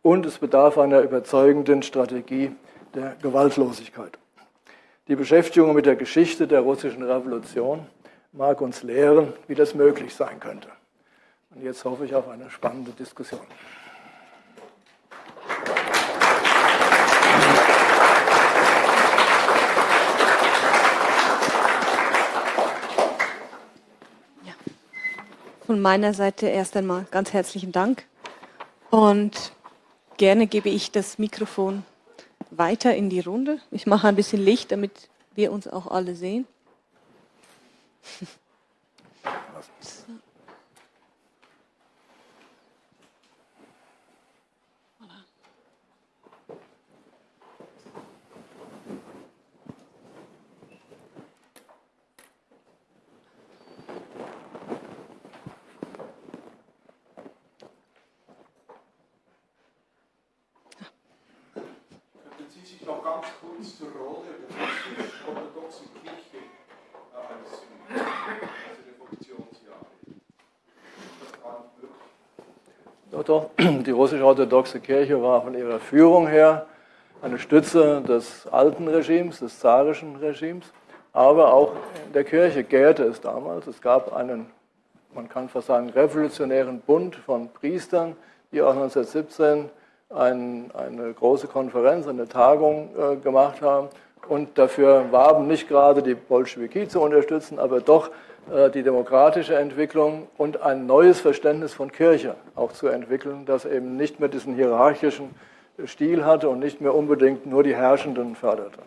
und es bedarf einer überzeugenden Strategie der Gewaltlosigkeit. Die Beschäftigung mit der Geschichte der russischen Revolution mag uns lehren, wie das möglich sein könnte. Und jetzt hoffe ich auf eine spannende Diskussion. Von meiner Seite erst einmal ganz herzlichen Dank. Und gerne gebe ich das Mikrofon weiter in die Runde. Ich mache ein bisschen Licht, damit wir uns auch alle sehen. Doch, die russisch-orthodoxe Kirche war von ihrer Führung her eine Stütze des alten Regimes, des zarischen Regimes, aber auch in der Kirche gärte es damals. Es gab einen, man kann fast sagen, revolutionären Bund von Priestern, die auch 1917 ein, eine große Konferenz, eine Tagung äh, gemacht haben und dafür warben, nicht gerade die Bolschewiki zu unterstützen, aber doch äh, die demokratische Entwicklung und ein neues Verständnis von Kirche auch zu entwickeln, das eben nicht mehr diesen hierarchischen Stil hatte und nicht mehr unbedingt nur die Herrschenden förderte.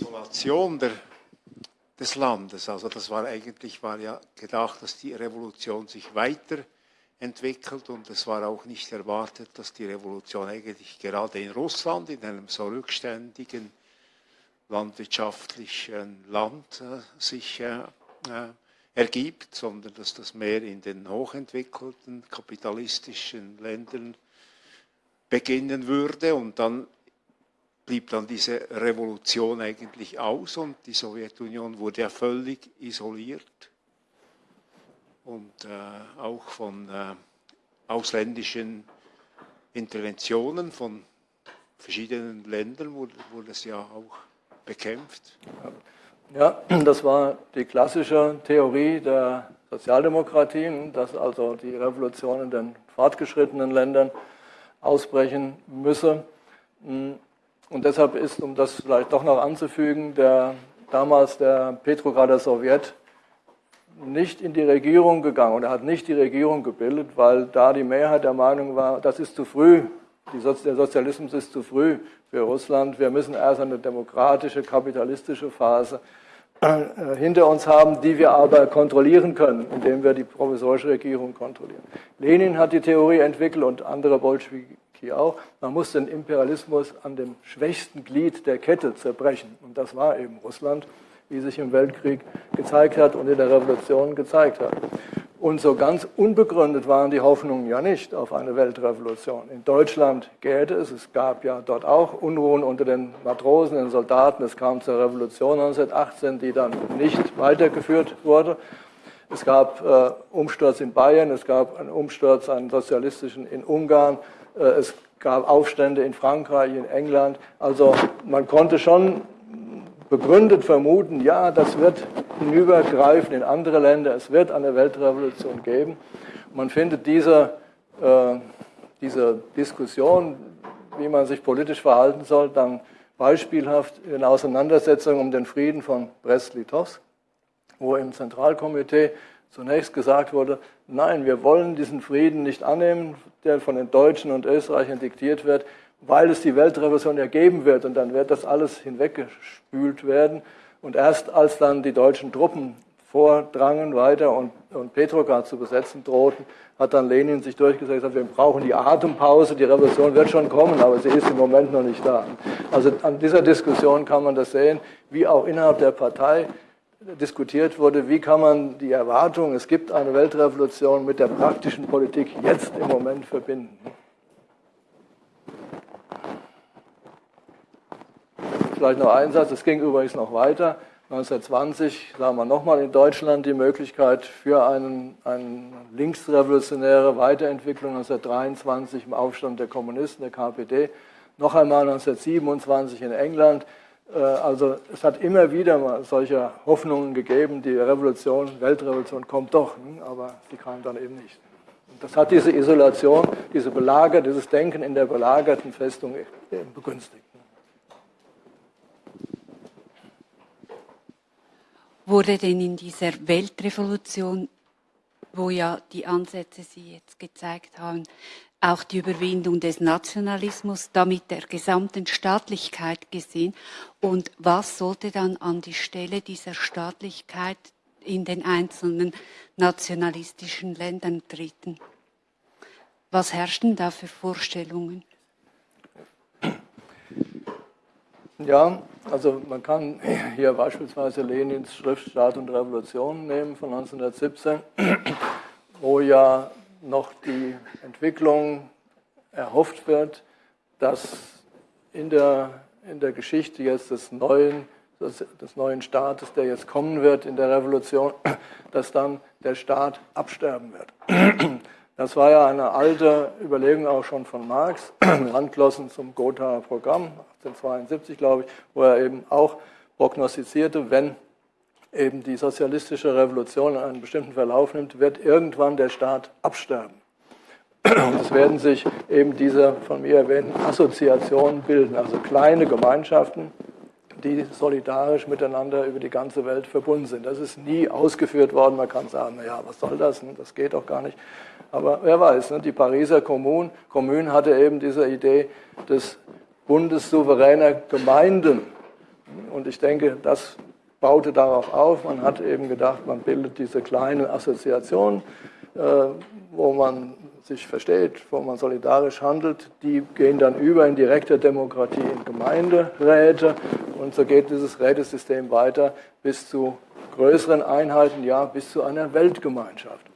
Isolation der, des Landes, also das war eigentlich war ja gedacht, dass die Revolution sich weiter entwickelt und es war auch nicht erwartet, dass die Revolution eigentlich gerade in Russland, in einem so rückständigen landwirtschaftlichen Land äh, sich äh, äh, ergibt, sondern dass das mehr in den hochentwickelten kapitalistischen Ländern beginnen würde und dann blieb dann diese Revolution eigentlich aus und die Sowjetunion wurde ja völlig isoliert und äh, auch von äh, ausländischen Interventionen von verschiedenen Ländern wurde, wurde es ja auch bekämpft. Ja, das war die klassische Theorie der Sozialdemokratien, dass also die Revolution in den fortgeschrittenen Ländern ausbrechen müsse. Und deshalb ist, um das vielleicht doch noch anzufügen, der, damals der Petrograder Sowjet nicht in die Regierung gegangen und er hat nicht die Regierung gebildet, weil da die Mehrheit der Meinung war, das ist zu früh, Sozi der Sozialismus ist zu früh für Russland, wir müssen erst eine demokratische, kapitalistische Phase äh, hinter uns haben, die wir aber kontrollieren können, indem wir die provisorische Regierung kontrollieren. Lenin hat die Theorie entwickelt und andere Bolschewiki auch, man muss den Imperialismus an dem schwächsten Glied der Kette zerbrechen und das war eben Russland wie sich im Weltkrieg gezeigt hat und in der Revolution gezeigt hat. Und so ganz unbegründet waren die Hoffnungen ja nicht auf eine Weltrevolution. In Deutschland gäbe es, es gab ja dort auch Unruhen unter den Matrosen, den Soldaten. Es kam zur Revolution 1918, die dann nicht weitergeführt wurde. Es gab äh, Umsturz in Bayern, es gab einen Umsturz, einen sozialistischen in Ungarn, es gab Aufstände in Frankreich, in England. Also man konnte schon begründet vermuten, ja, das wird hinübergreifen in andere Länder, es wird eine Weltrevolution geben. Man findet diese, äh, diese Diskussion, wie man sich politisch verhalten soll, dann beispielhaft in Auseinandersetzungen um den Frieden von Brest-Litovsk, wo im Zentralkomitee zunächst gesagt wurde, nein, wir wollen diesen Frieden nicht annehmen, der von den Deutschen und Österreichern diktiert wird weil es die Weltrevolution ja geben wird und dann wird das alles hinweggespült werden. Und erst als dann die deutschen Truppen vordrangen weiter und, und Petrograd zu besetzen drohten, hat dann Lenin sich durchgesetzt, wir brauchen die Atempause, die Revolution wird schon kommen, aber sie ist im Moment noch nicht da. Also an dieser Diskussion kann man das sehen, wie auch innerhalb der Partei diskutiert wurde, wie kann man die Erwartung, es gibt eine Weltrevolution mit der praktischen Politik jetzt im Moment verbinden. Vielleicht noch ein Satz, es ging übrigens noch weiter. 1920 sah man nochmal in Deutschland die Möglichkeit für einen, eine linksrevolutionäre Weiterentwicklung 1923 im Aufstand der Kommunisten, der KPD, noch einmal 1927 in England. Äh, also es hat immer wieder mal solche Hoffnungen gegeben, die Revolution, Weltrevolution kommt doch, hm, aber sie kam dann eben nicht. Das hat diese Isolation, diese Belager, dieses Denken in der belagerten Festung begünstigt. Wurde denn in dieser Weltrevolution, wo ja die Ansätze Sie jetzt gezeigt haben, auch die Überwindung des Nationalismus, damit der gesamten Staatlichkeit gesehen? Und was sollte dann an die Stelle dieser Staatlichkeit in den einzelnen nationalistischen Ländern treten? Was herrschten da für Vorstellungen? Ja, also man kann hier beispielsweise Lenins Schrift Staat und Revolution nehmen von 1917, wo ja noch die Entwicklung erhofft wird, dass in der, in der Geschichte jetzt des neuen, des, des neuen Staates, der jetzt kommen wird in der Revolution, <clears throat> dass dann der Staat absterben wird. <clears throat> Das war ja eine alte Überlegung auch schon von Marx, <clears throat> Landglossen zum Gothaer Programm, 1872 glaube ich, wo er eben auch prognostizierte, wenn eben die sozialistische Revolution einen bestimmten Verlauf nimmt, wird irgendwann der Staat absterben. <clears throat> Und es werden sich eben diese von mir erwähnten Assoziationen bilden, also kleine Gemeinschaften, die solidarisch miteinander über die ganze Welt verbunden sind. Das ist nie ausgeführt worden. Man kann sagen, naja, was soll das? Das geht doch gar nicht. Aber wer weiß, ne? die Pariser Kommune, Kommune hatte eben diese Idee des Bundes souveräner Gemeinden. Und ich denke, das baute darauf auf. Man hat eben gedacht, man bildet diese kleinen Assoziationen, äh, wo man sich versteht, wo man solidarisch handelt, die gehen dann über in direkte Demokratie in Gemeinderäte und so geht dieses Rätesystem weiter bis zu größeren Einheiten, ja, bis zu einer Weltgemeinschaft.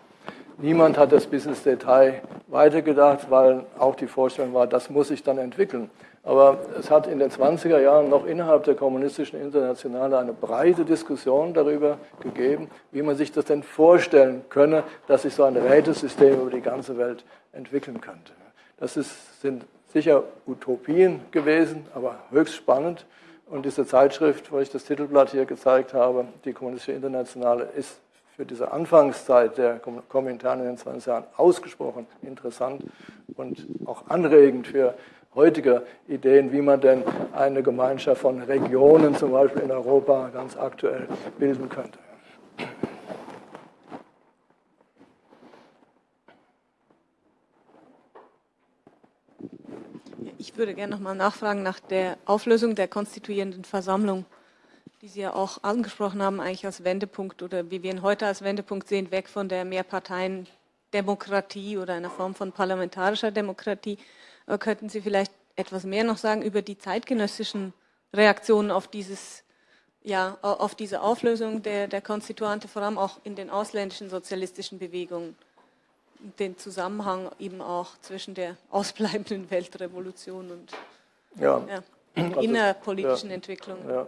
Niemand hat das bis ins Detail weitergedacht, weil auch die Vorstellung war, das muss sich dann entwickeln. Aber es hat in den 20er Jahren noch innerhalb der kommunistischen Internationale eine breite Diskussion darüber gegeben, wie man sich das denn vorstellen könne, dass sich so ein Rätesystem über die ganze Welt entwickeln könnte. Das ist, sind sicher Utopien gewesen, aber höchst spannend. Und diese Zeitschrift, wo ich das Titelblatt hier gezeigt habe, die Kommunistische Internationale, ist für diese Anfangszeit der Kommentare in den 20 Jahren ausgesprochen interessant und auch anregend für heutige Ideen, wie man denn eine Gemeinschaft von Regionen, zum Beispiel in Europa, ganz aktuell bilden könnte. Ich würde gerne nochmal nachfragen nach der Auflösung der konstituierenden Versammlung die Sie ja auch angesprochen haben, eigentlich als Wendepunkt oder wie wir ihn heute als Wendepunkt sehen, weg von der Mehrparteien-Demokratie oder einer Form von parlamentarischer Demokratie. Aber könnten Sie vielleicht etwas mehr noch sagen über die zeitgenössischen Reaktionen auf dieses ja, auf diese Auflösung der, der Konstituante, vor allem auch in den ausländischen sozialistischen Bewegungen, den Zusammenhang eben auch zwischen der ausbleibenden <laughs> Weltrevolution und ja. Ja, also, innerpolitischen ja, Entwicklungen. Ja.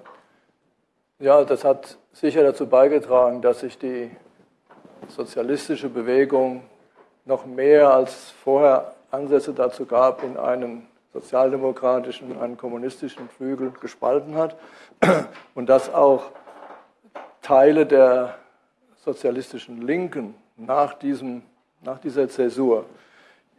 Ja, das hat sicher dazu beigetragen, dass sich die sozialistische Bewegung noch mehr als vorher Ansätze dazu gab, in einen sozialdemokratischen, einen kommunistischen Flügel gespalten hat <clears throat> und dass auch Teile der sozialistischen Linken nach, diesem, nach dieser Zäsur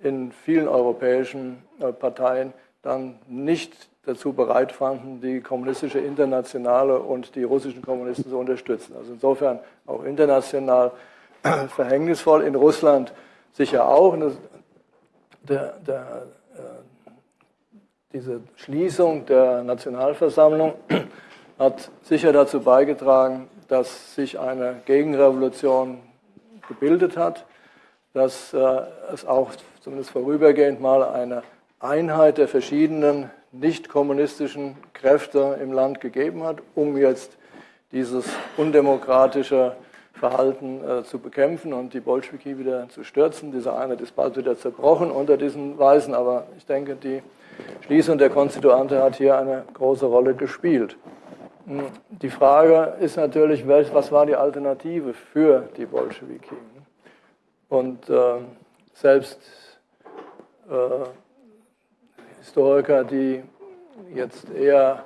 in vielen europäischen äh, Parteien dann nicht dazu bereit fanden, die kommunistische Internationale und die russischen Kommunisten zu unterstützen. Also insofern auch international <clears throat> verhängnisvoll, in Russland sicher auch. Der, der, äh, diese Schließung der Nationalversammlung <clears throat> hat sicher dazu beigetragen, dass sich eine Gegenrevolution gebildet hat, dass äh, es auch zumindest vorübergehend mal eine Einheit der verschiedenen nicht kommunistischen Kräfte im Land gegeben hat, um jetzt dieses undemokratische Verhalten äh, zu bekämpfen und die Bolschewiki wieder zu stürzen. Diese Einheit ist bald wieder zerbrochen unter diesen Weisen, aber ich denke, die Schließung der Konstituante hat hier eine große Rolle gespielt. Hm, die Frage ist natürlich, was war die Alternative für die Bolschewiki? Und äh, selbst äh, Historiker, die jetzt eher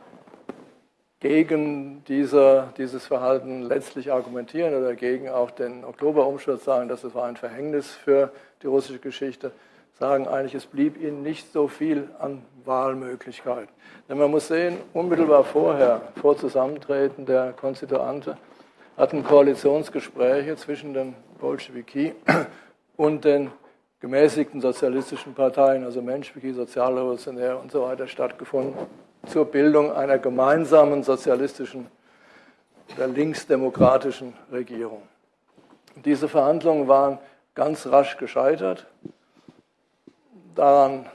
gegen diese, dieses Verhalten letztlich argumentieren oder gegen auch den Oktoberumsturz sagen, dass es war ein Verhängnis für die russische Geschichte, sagen eigentlich, es blieb ihnen nicht so viel an Wahlmöglichkeiten. Denn man muss sehen, unmittelbar vorher, vor Zusammentreten der Konstituante, hatten Koalitionsgespräche zwischen den Bolschewiki und den gemäßigten sozialistischen Parteien, also Menschewiki, Sozialrevolutionär und so weiter, stattgefunden zur Bildung einer gemeinsamen sozialistischen oder linksdemokratischen Regierung. Diese Verhandlungen waren ganz rasch gescheitert. Daran,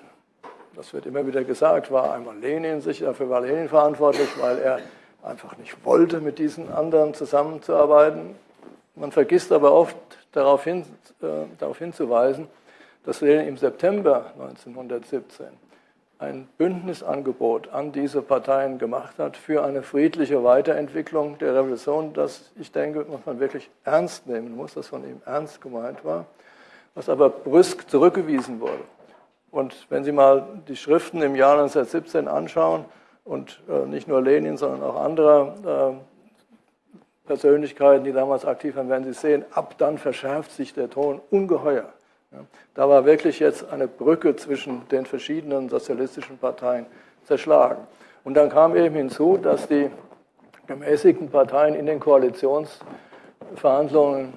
das wird immer wieder gesagt, war einmal Lenin sicher, dafür war Lenin verantwortlich, weil er einfach nicht wollte, mit diesen anderen zusammenzuarbeiten. Man vergisst aber oft darauf, hin, äh, darauf hinzuweisen, dass Lenin im September 1917 ein Bündnisangebot an diese Parteien gemacht hat für eine friedliche Weiterentwicklung der Revolution, das ich denke, man wirklich ernst nehmen muss, das von ihm ernst gemeint war, was aber brüsk zurückgewiesen wurde. Und wenn Sie mal die Schriften im Jahr 1917 anschauen und äh, nicht nur Lenin, sondern auch andere äh, Persönlichkeiten, die damals aktiv waren, werden Sie sehen, ab dann verschärft sich der Ton ungeheuer. Da war wirklich jetzt eine Brücke zwischen den verschiedenen sozialistischen Parteien zerschlagen. Und dann kam eben hinzu, dass die gemäßigten Parteien in den Koalitionsverhandlungen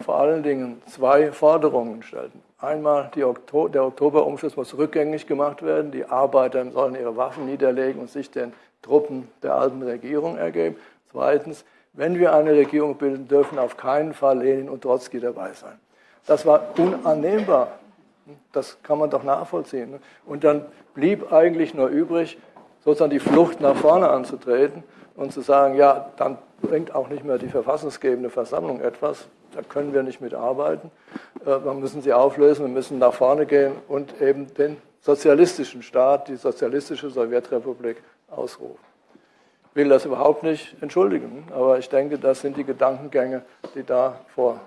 vor allen Dingen zwei Forderungen stellten. Einmal, Oktober, der Oktoberumschluss muss rückgängig gemacht werden. Die Arbeiter sollen ihre Waffen niederlegen und sich den Truppen der alten Regierung ergeben. Zweitens, wenn wir eine Regierung bilden, dürfen auf keinen Fall Lenin und Trotzki dabei sein. Das war unannehmbar. Das kann man doch nachvollziehen. Und dann blieb eigentlich nur übrig, sozusagen die Flucht nach vorne anzutreten und zu sagen, ja, dann bringt auch nicht mehr die verfassungsgebende Versammlung etwas, da können wir nicht mitarbeiten, äh, wir müssen sie auflösen, wir müssen nach vorne gehen und eben den sozialistischen Staat, die sozialistische Sowjetrepublik ausrufen. Ich will das überhaupt nicht entschuldigen, aber ich denke, das sind die Gedankengänge, die da vor,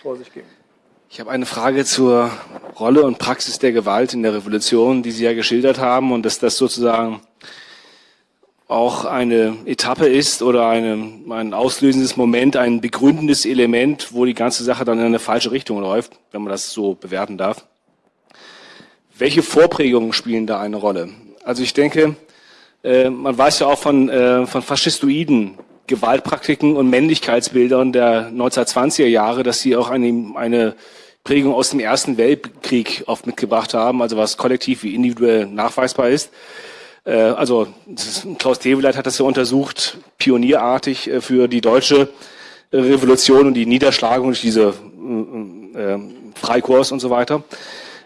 vor sich gingen. Ich habe eine Frage zur Rolle und Praxis der Gewalt in der Revolution, die Sie ja geschildert haben und dass das sozusagen auch eine Etappe ist oder eine, ein auslösendes Moment, ein begründendes Element, wo die ganze Sache dann in eine falsche Richtung läuft, wenn man das so bewerten darf. Welche Vorprägungen spielen da eine Rolle? Also ich denke, äh, man weiß ja auch von, äh, von faschistoiden Gewaltpraktiken und Männlichkeitsbildern der 1920er Jahre, dass sie auch eine, eine Prägung aus dem Ersten Weltkrieg oft mitgebracht haben, also was kollektiv wie individuell nachweisbar ist. Äh, also ist, Klaus Teweleit hat das ja untersucht, pionierartig äh, für die deutsche Revolution und die Niederschlagung durch diese äh, Freikorps und so weiter.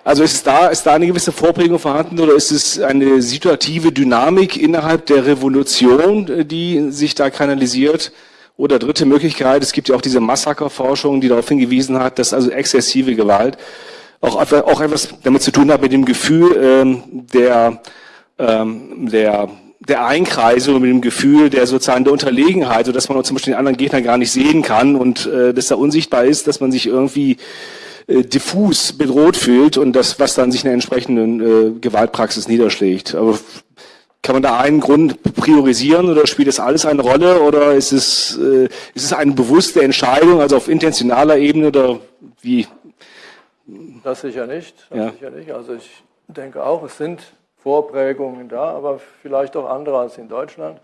Also ist da, ist da eine gewisse Vorprägung vorhanden oder ist es eine situative Dynamik innerhalb der Revolution, die sich da kanalisiert? Oder dritte Möglichkeit, es gibt ja auch diese Massakerforschung, die darauf hingewiesen hat, dass also exzessive Gewalt auch, auch etwas damit zu tun hat mit dem Gefühl ähm, der, ähm, der, der Einkreisung, mit dem Gefühl der sozusagen der Unterlegenheit, so dass man zum Beispiel den anderen Gegner gar nicht sehen kann und äh, dass er unsichtbar ist, dass man sich irgendwie äh, diffus bedroht fühlt und das, was dann sich in der entsprechenden äh, Gewaltpraxis niederschlägt. Aber kann man da einen Grund priorisieren oder spielt das alles eine Rolle oder ist es, äh, ist es eine bewusste Entscheidung, also auf intentionaler Ebene oder wie? Das sicher nicht. Das ja. sicher nicht. Also ich denke auch, es sind Vorprägungen da, aber vielleicht auch andere als in Deutschland.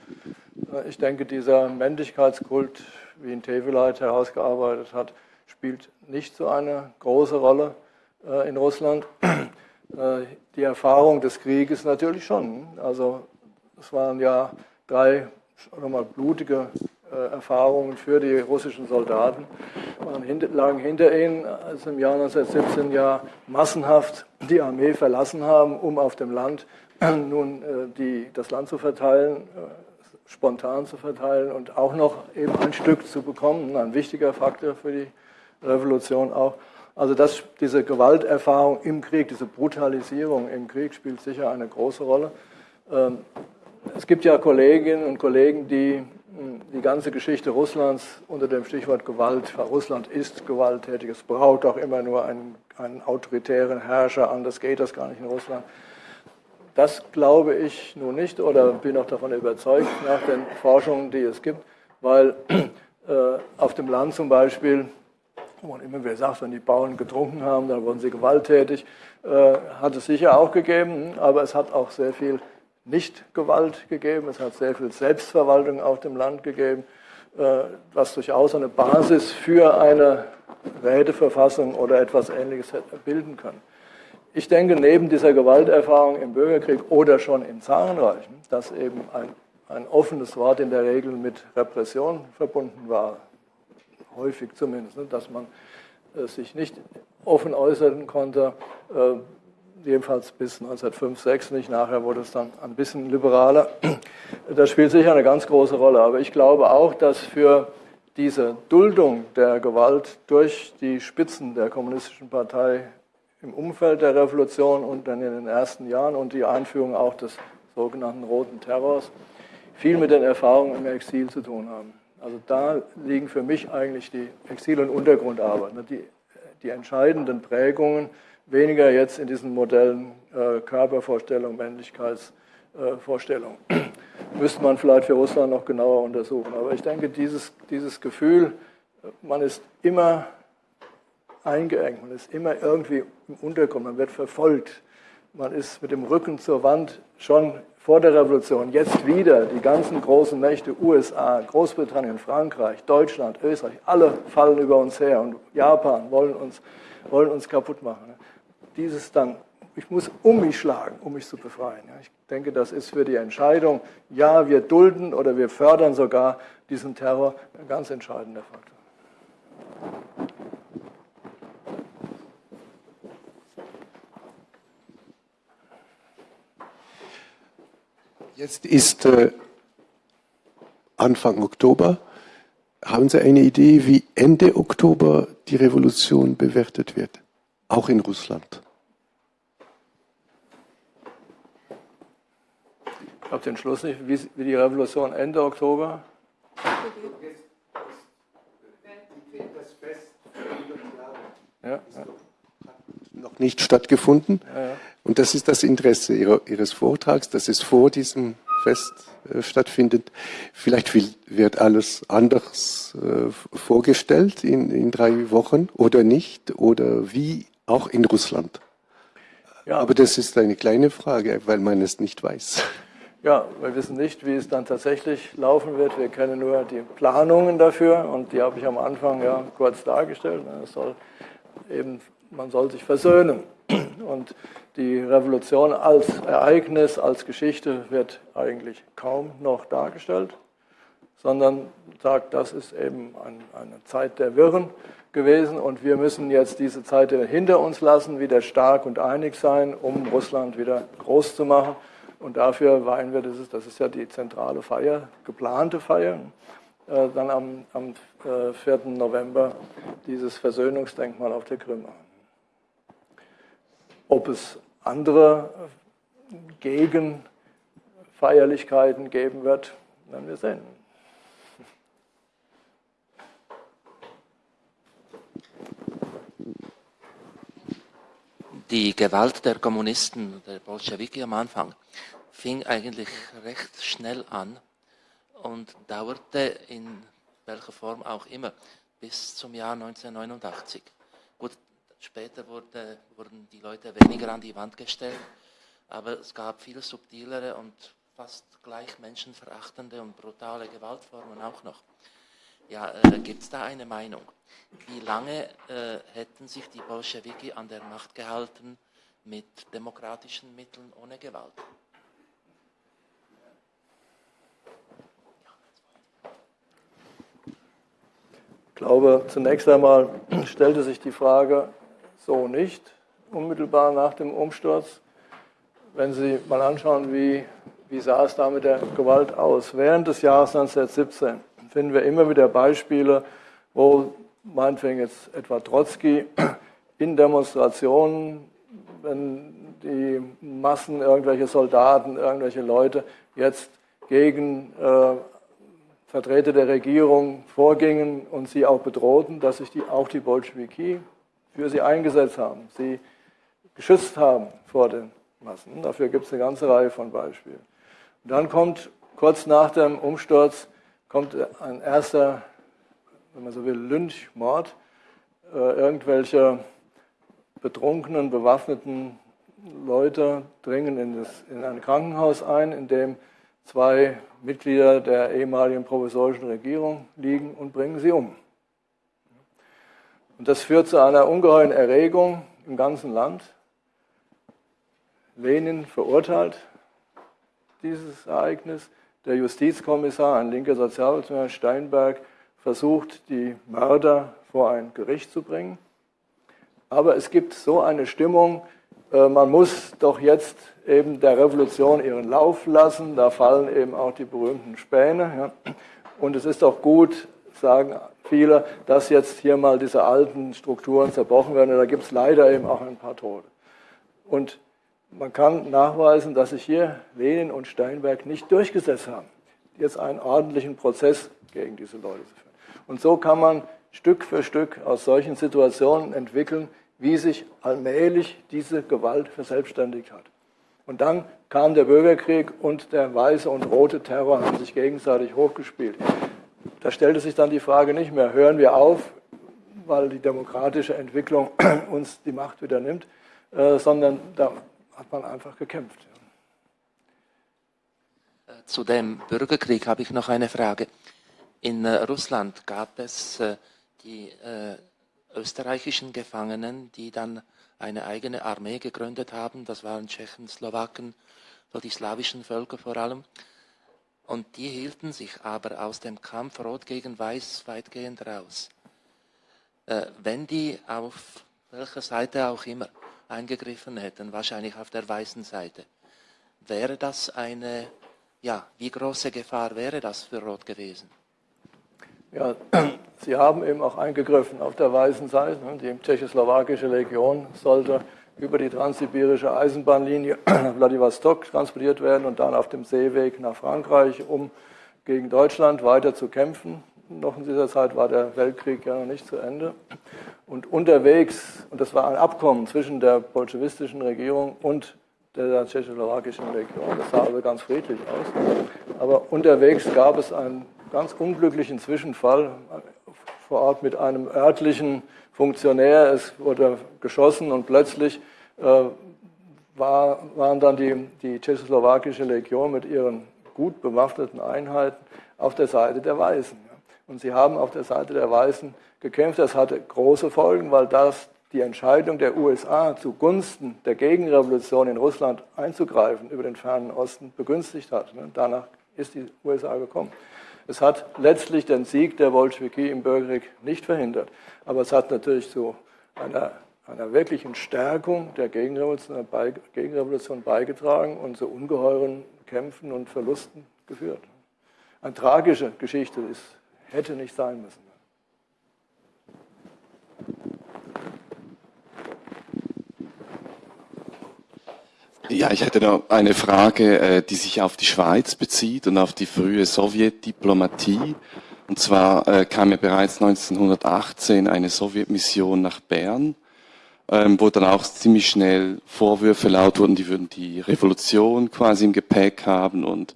Äh, ich denke, dieser Männlichkeitskult, wie ihn Teveleit herausgearbeitet hat, spielt nicht so eine große Rolle äh, in Russland. <clears throat> Äh, die Erfahrung des Krieges natürlich schon. Also es waren ja drei nochmal blutige äh, Erfahrungen für die russischen Soldaten. Man lagen hinter ihnen, als im Jahr 1917 ja massenhaft die Armee verlassen haben, um auf dem Land nun die, das Land zu verteilen, spontan zu verteilen und auch noch eben ein Stück zu bekommen. Ein wichtiger Faktor für die Revolution auch. Also das, diese Gewalterfahrung im Krieg, diese Brutalisierung im Krieg spielt sicher eine große Rolle. Ähm, es gibt ja Kolleginnen und Kollegen, die hm, die ganze Geschichte Russlands unter dem Stichwort Gewalt, Russland ist gewalttätig, es braucht auch immer nur einen, einen autoritären Herrscher, anders geht das gar nicht in Russland. Das glaube ich nun nicht oder bin auch davon überzeugt nach den Forschungen, die es gibt, weil äh, auf dem Land zum Beispiel, wo man immer wieder sagt, wenn die Bauern getrunken haben, dann wurden sie gewalttätig, äh, hat es sicher auch gegeben, aber es hat auch sehr viel Nicht-Gewalt gegeben, es hat sehr viel Selbstverwaltung auf dem Land gegeben, äh, was durchaus eine Basis für eine Räteverfassung oder etwas Ähnliches bilden kann. Ich denke, neben dieser Gewalterfahrung im Bürgerkrieg oder schon im Zarenreich, dass eben ein, ein offenes Wort in der Regel mit Repression verbunden war, häufig zumindest, ne, dass man äh, sich nicht offen äußern konnte, äh, jedenfalls bis 1905, 6 nicht. Nachher wurde es dann ein bisschen liberaler. <clears throat> Das spielt sicher eine ganz große Rolle. Aber ich glaube auch, dass für diese Duldung der Gewalt durch die Spitzen der Kommunistischen Partei im Umfeld der Revolution und dann in den ersten Jahren und die Einführung auch des sogenannten Roten Terrors viel mit den Erfahrungen im Exil zu tun haben. Also da liegen für mich eigentlich die Exil- und Untergrundarbeit, ne, die, die entscheidenden Prägungen, weniger jetzt in diesen Modellen äh, Körpervorstellung, Männlichkeitsvorstellung. Äh, <clears throat> Müsste man vielleicht für Russland noch genauer untersuchen. Aber ich denke, dieses, dieses Gefühl, man ist immer eingeengt, man ist immer irgendwie im Untergrund, man wird verfolgt, man ist mit dem Rücken zur Wand schon vor der Revolution, jetzt wieder die ganzen großen Mächte, USA, Großbritannien, Frankreich, Deutschland, Österreich, alle fallen über uns her und Japan wollen uns, wollen uns kaputt machen. Dieses dann, ich muss um mich schlagen, um mich zu befreien. Ich denke, das ist für die Entscheidung, ja, wir dulden oder wir fördern sogar diesen Terror ein ganz entscheidender Faktor. Jetzt ist äh, Anfang Oktober. Haben Sie eine Idee, wie Ende Oktober die Revolution bewertet wird? Auch in Russland. Ich habe den Schluss nicht, wie, wie die Revolution Ende Oktober. Ja, ja. Noch nicht stattgefunden. Ja, ja. Und das ist das Interesse Ihres Vortrags, dass es vor diesem Fest äh, stattfindet. Vielleicht wird alles anders äh, vorgestellt in, in drei Wochen oder nicht oder wie auch in Russland. Ja. Aber das ist eine kleine Frage, weil man es nicht weiß. Ja, wir wissen nicht, wie es dann tatsächlich laufen wird. Wir kennen nur die Planungen dafür und die habe ich am Anfang ja kurz dargestellt. Es soll eben, man soll sich versöhnen. Und die Revolution als Ereignis, als Geschichte wird eigentlich kaum noch dargestellt, sondern sagt, das ist eben ein, eine Zeit der Wirren gewesen und wir müssen jetzt diese Zeit hinter uns lassen, wieder stark und einig sein, um Russland wieder groß zu machen. Und dafür weihen wir, das ist, das ist ja die zentrale Feier, geplante Feier, äh, dann am, am äh, 4. November dieses Versöhnungsdenkmal auf der Krim an. Ob es andere Gegenfeierlichkeiten geben wird, werden wir sehen. Die Gewalt der Kommunisten, der Bolschewiki am Anfang, fing eigentlich recht schnell an und dauerte in welcher Form auch immer bis zum Jahr 1989. Gut, Später wurde, wurden die Leute weniger an die Wand gestellt, aber es gab viel subtilere und fast gleich menschenverachtende und brutale Gewaltformen auch noch. Ja, äh, gibt es da eine Meinung? Wie lange äh, hätten sich die Bolschewiki an der Macht gehalten mit demokratischen Mitteln ohne Gewalt? Ich glaube, zunächst einmal stellte sich die Frage, so nicht, unmittelbar nach dem Umsturz. Wenn Sie mal anschauen, wie, wie sah es da mit der Gewalt aus? Während des Jahres 1917 finden wir immer wieder Beispiele, wo meinetwegen jetzt etwa Trotzki <clears throat> in Demonstrationen, wenn die Massen, irgendwelche Soldaten, irgendwelche Leute jetzt gegen äh, Vertreter der Regierung vorgingen und sie auch bedrohten, dass sich die, auch die Bolschewiki für sie eingesetzt haben, sie geschützt haben vor den Massen. Dafür gibt es eine ganze Reihe von Beispielen. Und dann kommt kurz nach dem Umsturz kommt ein erster, wenn man so will, Lynchmord. Äh, irgendwelche betrunkenen, bewaffneten Leute dringen in, das, in ein Krankenhaus ein, in dem zwei Mitglieder der ehemaligen provisorischen Regierung liegen und bringen sie um. Und das führt zu einer ungeheuren Erregung im ganzen Land. Lenin verurteilt dieses Ereignis. Der Justizkommissar, ein linker Sozialrechtler Steinberg, versucht, die Mörder vor ein Gericht zu bringen. Aber es gibt so eine Stimmung, äh, man muss doch jetzt eben der Revolution ihren Lauf lassen. Da fallen eben auch die berühmten Späne. Und es ist doch gut, sagen viele, dass jetzt hier mal diese alten Strukturen zerbrochen werden. da gibt es leider eben auch ein paar Tote. Und man kann nachweisen, dass sich hier Lenin und Steinberg nicht durchgesetzt haben, jetzt einen ordentlichen Prozess gegen diese Leute zu führen. Und so kann man Stück für Stück aus solchen Situationen entwickeln, wie sich allmählich diese Gewalt verselbstständigt hat. Und dann kam der Bürgerkrieg und der weiße und rote Terror haben sich gegenseitig hochgespielt. Da stellte sich dann die Frage nicht mehr, hören wir auf, weil die demokratische Entwicklung <clears throat> uns die Macht wieder nimmt, äh, sondern da hat man einfach gekämpft. Äh, zu dem Bürgerkrieg habe ich noch eine Frage. In äh, Russland gab es die österreichischen Gefangenen, die dann eine eigene Armee gegründet haben. Das waren Tschechen, Slowaken, so die slawischen Völker vor allem. Und die hielten sich aber aus dem Kampf Rot gegen Weiß weitgehend raus. Äh, wenn die auf welcher Seite auch immer eingegriffen hätten, wahrscheinlich auf der weißen Seite, wäre das eine, ja, wie große Gefahr wäre das für Rot gewesen? Ja, Sie haben eben auch eingegriffen auf der weißen Seite. Die tschechoslowakische Legion sollte über die transsibirische Eisenbahnlinie nach <clears throat> Vladivostok transportiert werden und dann auf dem Seeweg nach Frankreich, um gegen Deutschland weiter zu kämpfen. Noch in dieser Zeit war der Weltkrieg ja noch nicht zu Ende. Und unterwegs, und das war ein Abkommen zwischen der bolschewistischen Regierung und der tschechoslowakischen Legion, das sah also ganz friedlich aus. Aber unterwegs gab es einen ganz unglücklichen Zwischenfall vor Ort mit einem örtlichen Funktionär. Es wurde geschossen und plötzlich äh, war, waren dann die, die tschechoslowakische Legion mit ihren gut bewaffneten Einheiten auf der Seite der Weißen. Und sie haben auf der Seite der Weißen gekämpft. Das hatte große Folgen, weil das die Entscheidung der USA zugunsten der Gegenrevolution in Russland einzugreifen über den fernen Osten begünstigt hat. Danach ist die USA gekommen. Es hat letztlich den Sieg der Bolschewiki im Bürgerkrieg nicht verhindert, aber es hat natürlich zu einer, einer wirklichen Stärkung der Gegenrevolution, Gegenrevolution beigetragen und zu ungeheuren Kämpfen und Verlusten geführt. Eine tragische Geschichte, es hätte nicht sein müssen. Ja, ich hätte noch eine Frage, äh, die sich auf die Schweiz bezieht und auf die frühe Sowjetdiplomatie. Und zwar äh, kam ja bereits 1918 eine Sowjetmission nach Bern, ähm, wo dann auch ziemlich schnell Vorwürfe laut wurden, die würden die Revolution quasi im Gepäck haben und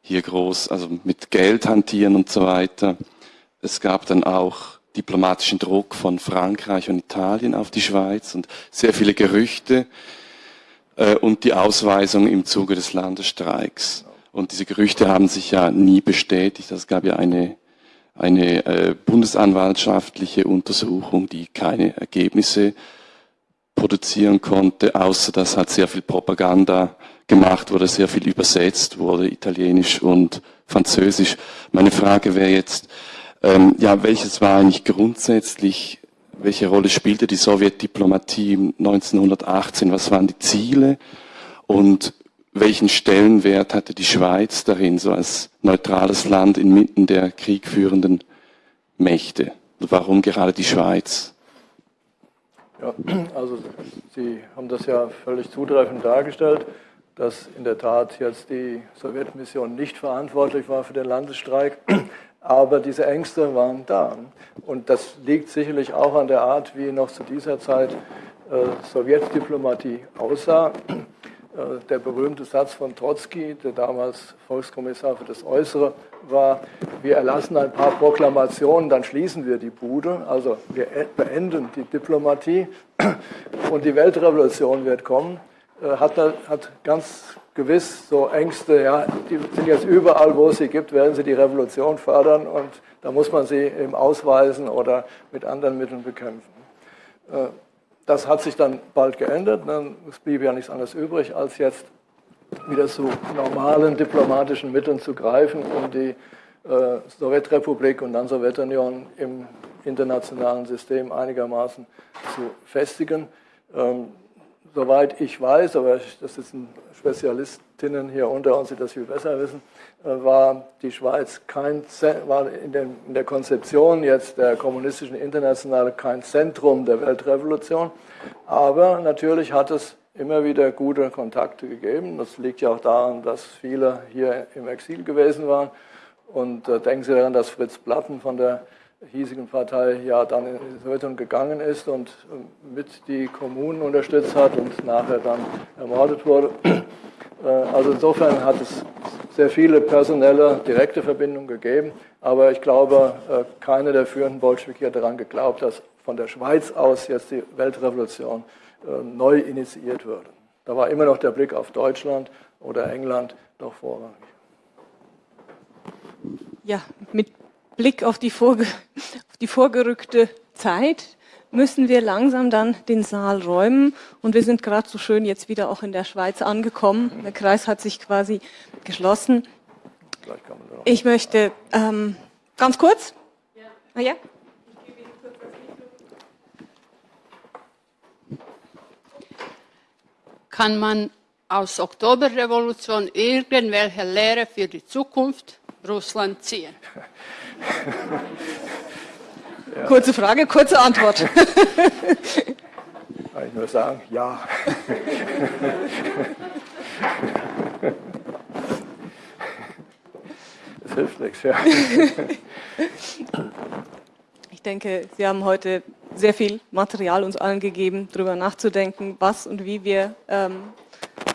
hier groß, also mit Geld hantieren und so weiter. Es gab dann auch diplomatischen Druck von Frankreich und Italien auf die Schweiz und sehr viele Gerüchte äh, und die Ausweisung im Zuge des Landesstreiks. Und diese Gerüchte haben sich ja nie bestätigt. Es gab ja eine, eine äh, bundesanwaltschaftliche Untersuchung, die keine Ergebnisse produzieren konnte, außer dass halt sehr viel Propaganda gemacht wurde, sehr viel übersetzt wurde, Italienisch und Französisch. Meine Frage wäre jetzt, ähm, ja, welches war eigentlich grundsätzlich welche Rolle spielte die Sowjetdiplomatie 1918? Was waren die Ziele? Und welchen Stellenwert hatte die Schweiz darin, so als neutrales Land inmitten der kriegführenden Mächte? Warum gerade die Schweiz? Ja, also Sie haben das ja völlig zutreffend dargestellt, dass in der Tat jetzt die Sowjetmission nicht verantwortlich war für den Landesstreik. Aber diese Ängste waren da. Und das liegt sicherlich auch an der Art, wie noch zu dieser Zeit äh, Sowjetdiplomatie aussah. Äh, der berühmte Satz von Trotzki, der damals Volkskommissar für das Äußere war, wir erlassen ein paar Proklamationen, dann schließen wir die Bude. Also wir e-, beenden die Diplomatie und die Weltrevolution wird kommen. Äh, hat, hat ganz gewiss so Ängste, ja, die sind jetzt überall, wo es sie gibt, werden sie die Revolution fördern und da muss man sie eben ausweisen oder mit anderen Mitteln bekämpfen. Äh, das hat sich dann bald geändert. Es blieb ja nichts anderes übrig, als jetzt wieder zu normalen diplomatischen Mitteln zu greifen, um die äh, Sowjetrepublik und dann Sowjetunion im internationalen System einigermaßen zu festigen. Soweit ich weiß, aber das sind Spezialistinnen hier unter uns, die das viel besser wissen, äh, war die Schweiz kein, war in, den, in der Konzeption jetzt der kommunistischen Internationale kein Zentrum der Weltrevolution. Aber natürlich hat es immer wieder gute Kontakte gegeben. Das liegt ja auch daran, dass viele hier im Exil gewesen waren. Und äh, denken Sie daran, dass Fritz Platten von der hiesigen Partei ja dann in die Sowjetunion gegangen ist und äh, mit die Kommunen unterstützt hat und nachher dann ermordet wurde. Äh, also insofern hat es sehr viele personelle, direkte Verbindungen gegeben. Aber ich glaube, äh, keine der führenden Bolschewiki hat daran geglaubt, dass von der Schweiz aus jetzt die Weltrevolution äh, neu initiiert würde. Da war immer noch der Blick auf Deutschland oder England doch vorrangig. Ja, mit Blick auf die, vorge auf die vorgerückte Zeit müssen wir langsam dann den Saal räumen. Und wir sind gerade so schön jetzt wieder auch in der Schweiz angekommen. Der Kreis hat sich quasi geschlossen. Ich möchte ähm, ganz kurz. Ja. Ah, ja? Kann man aus Oktoberrevolution irgendwelche Lehre für die Zukunft Russland ziehen? <laughs> Ja. <laughs> Kurze Frage, kurze Antwort. <laughs> Kann ich nur sagen, ja. <laughs> Das hilft nichts, ja. Ich denke, Sie haben heute sehr viel Material uns allen gegeben, darüber nachzudenken, was und wie wir ähm,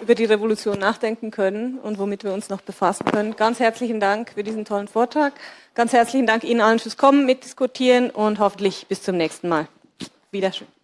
über die Revolution nachdenken können und womit wir uns noch befassen können. Ganz herzlichen Dank für diesen tollen Vortrag. Ganz herzlichen Dank Ihnen allen fürs Kommen, mitdiskutieren und hoffentlich bis zum nächsten Mal. Wiederschön.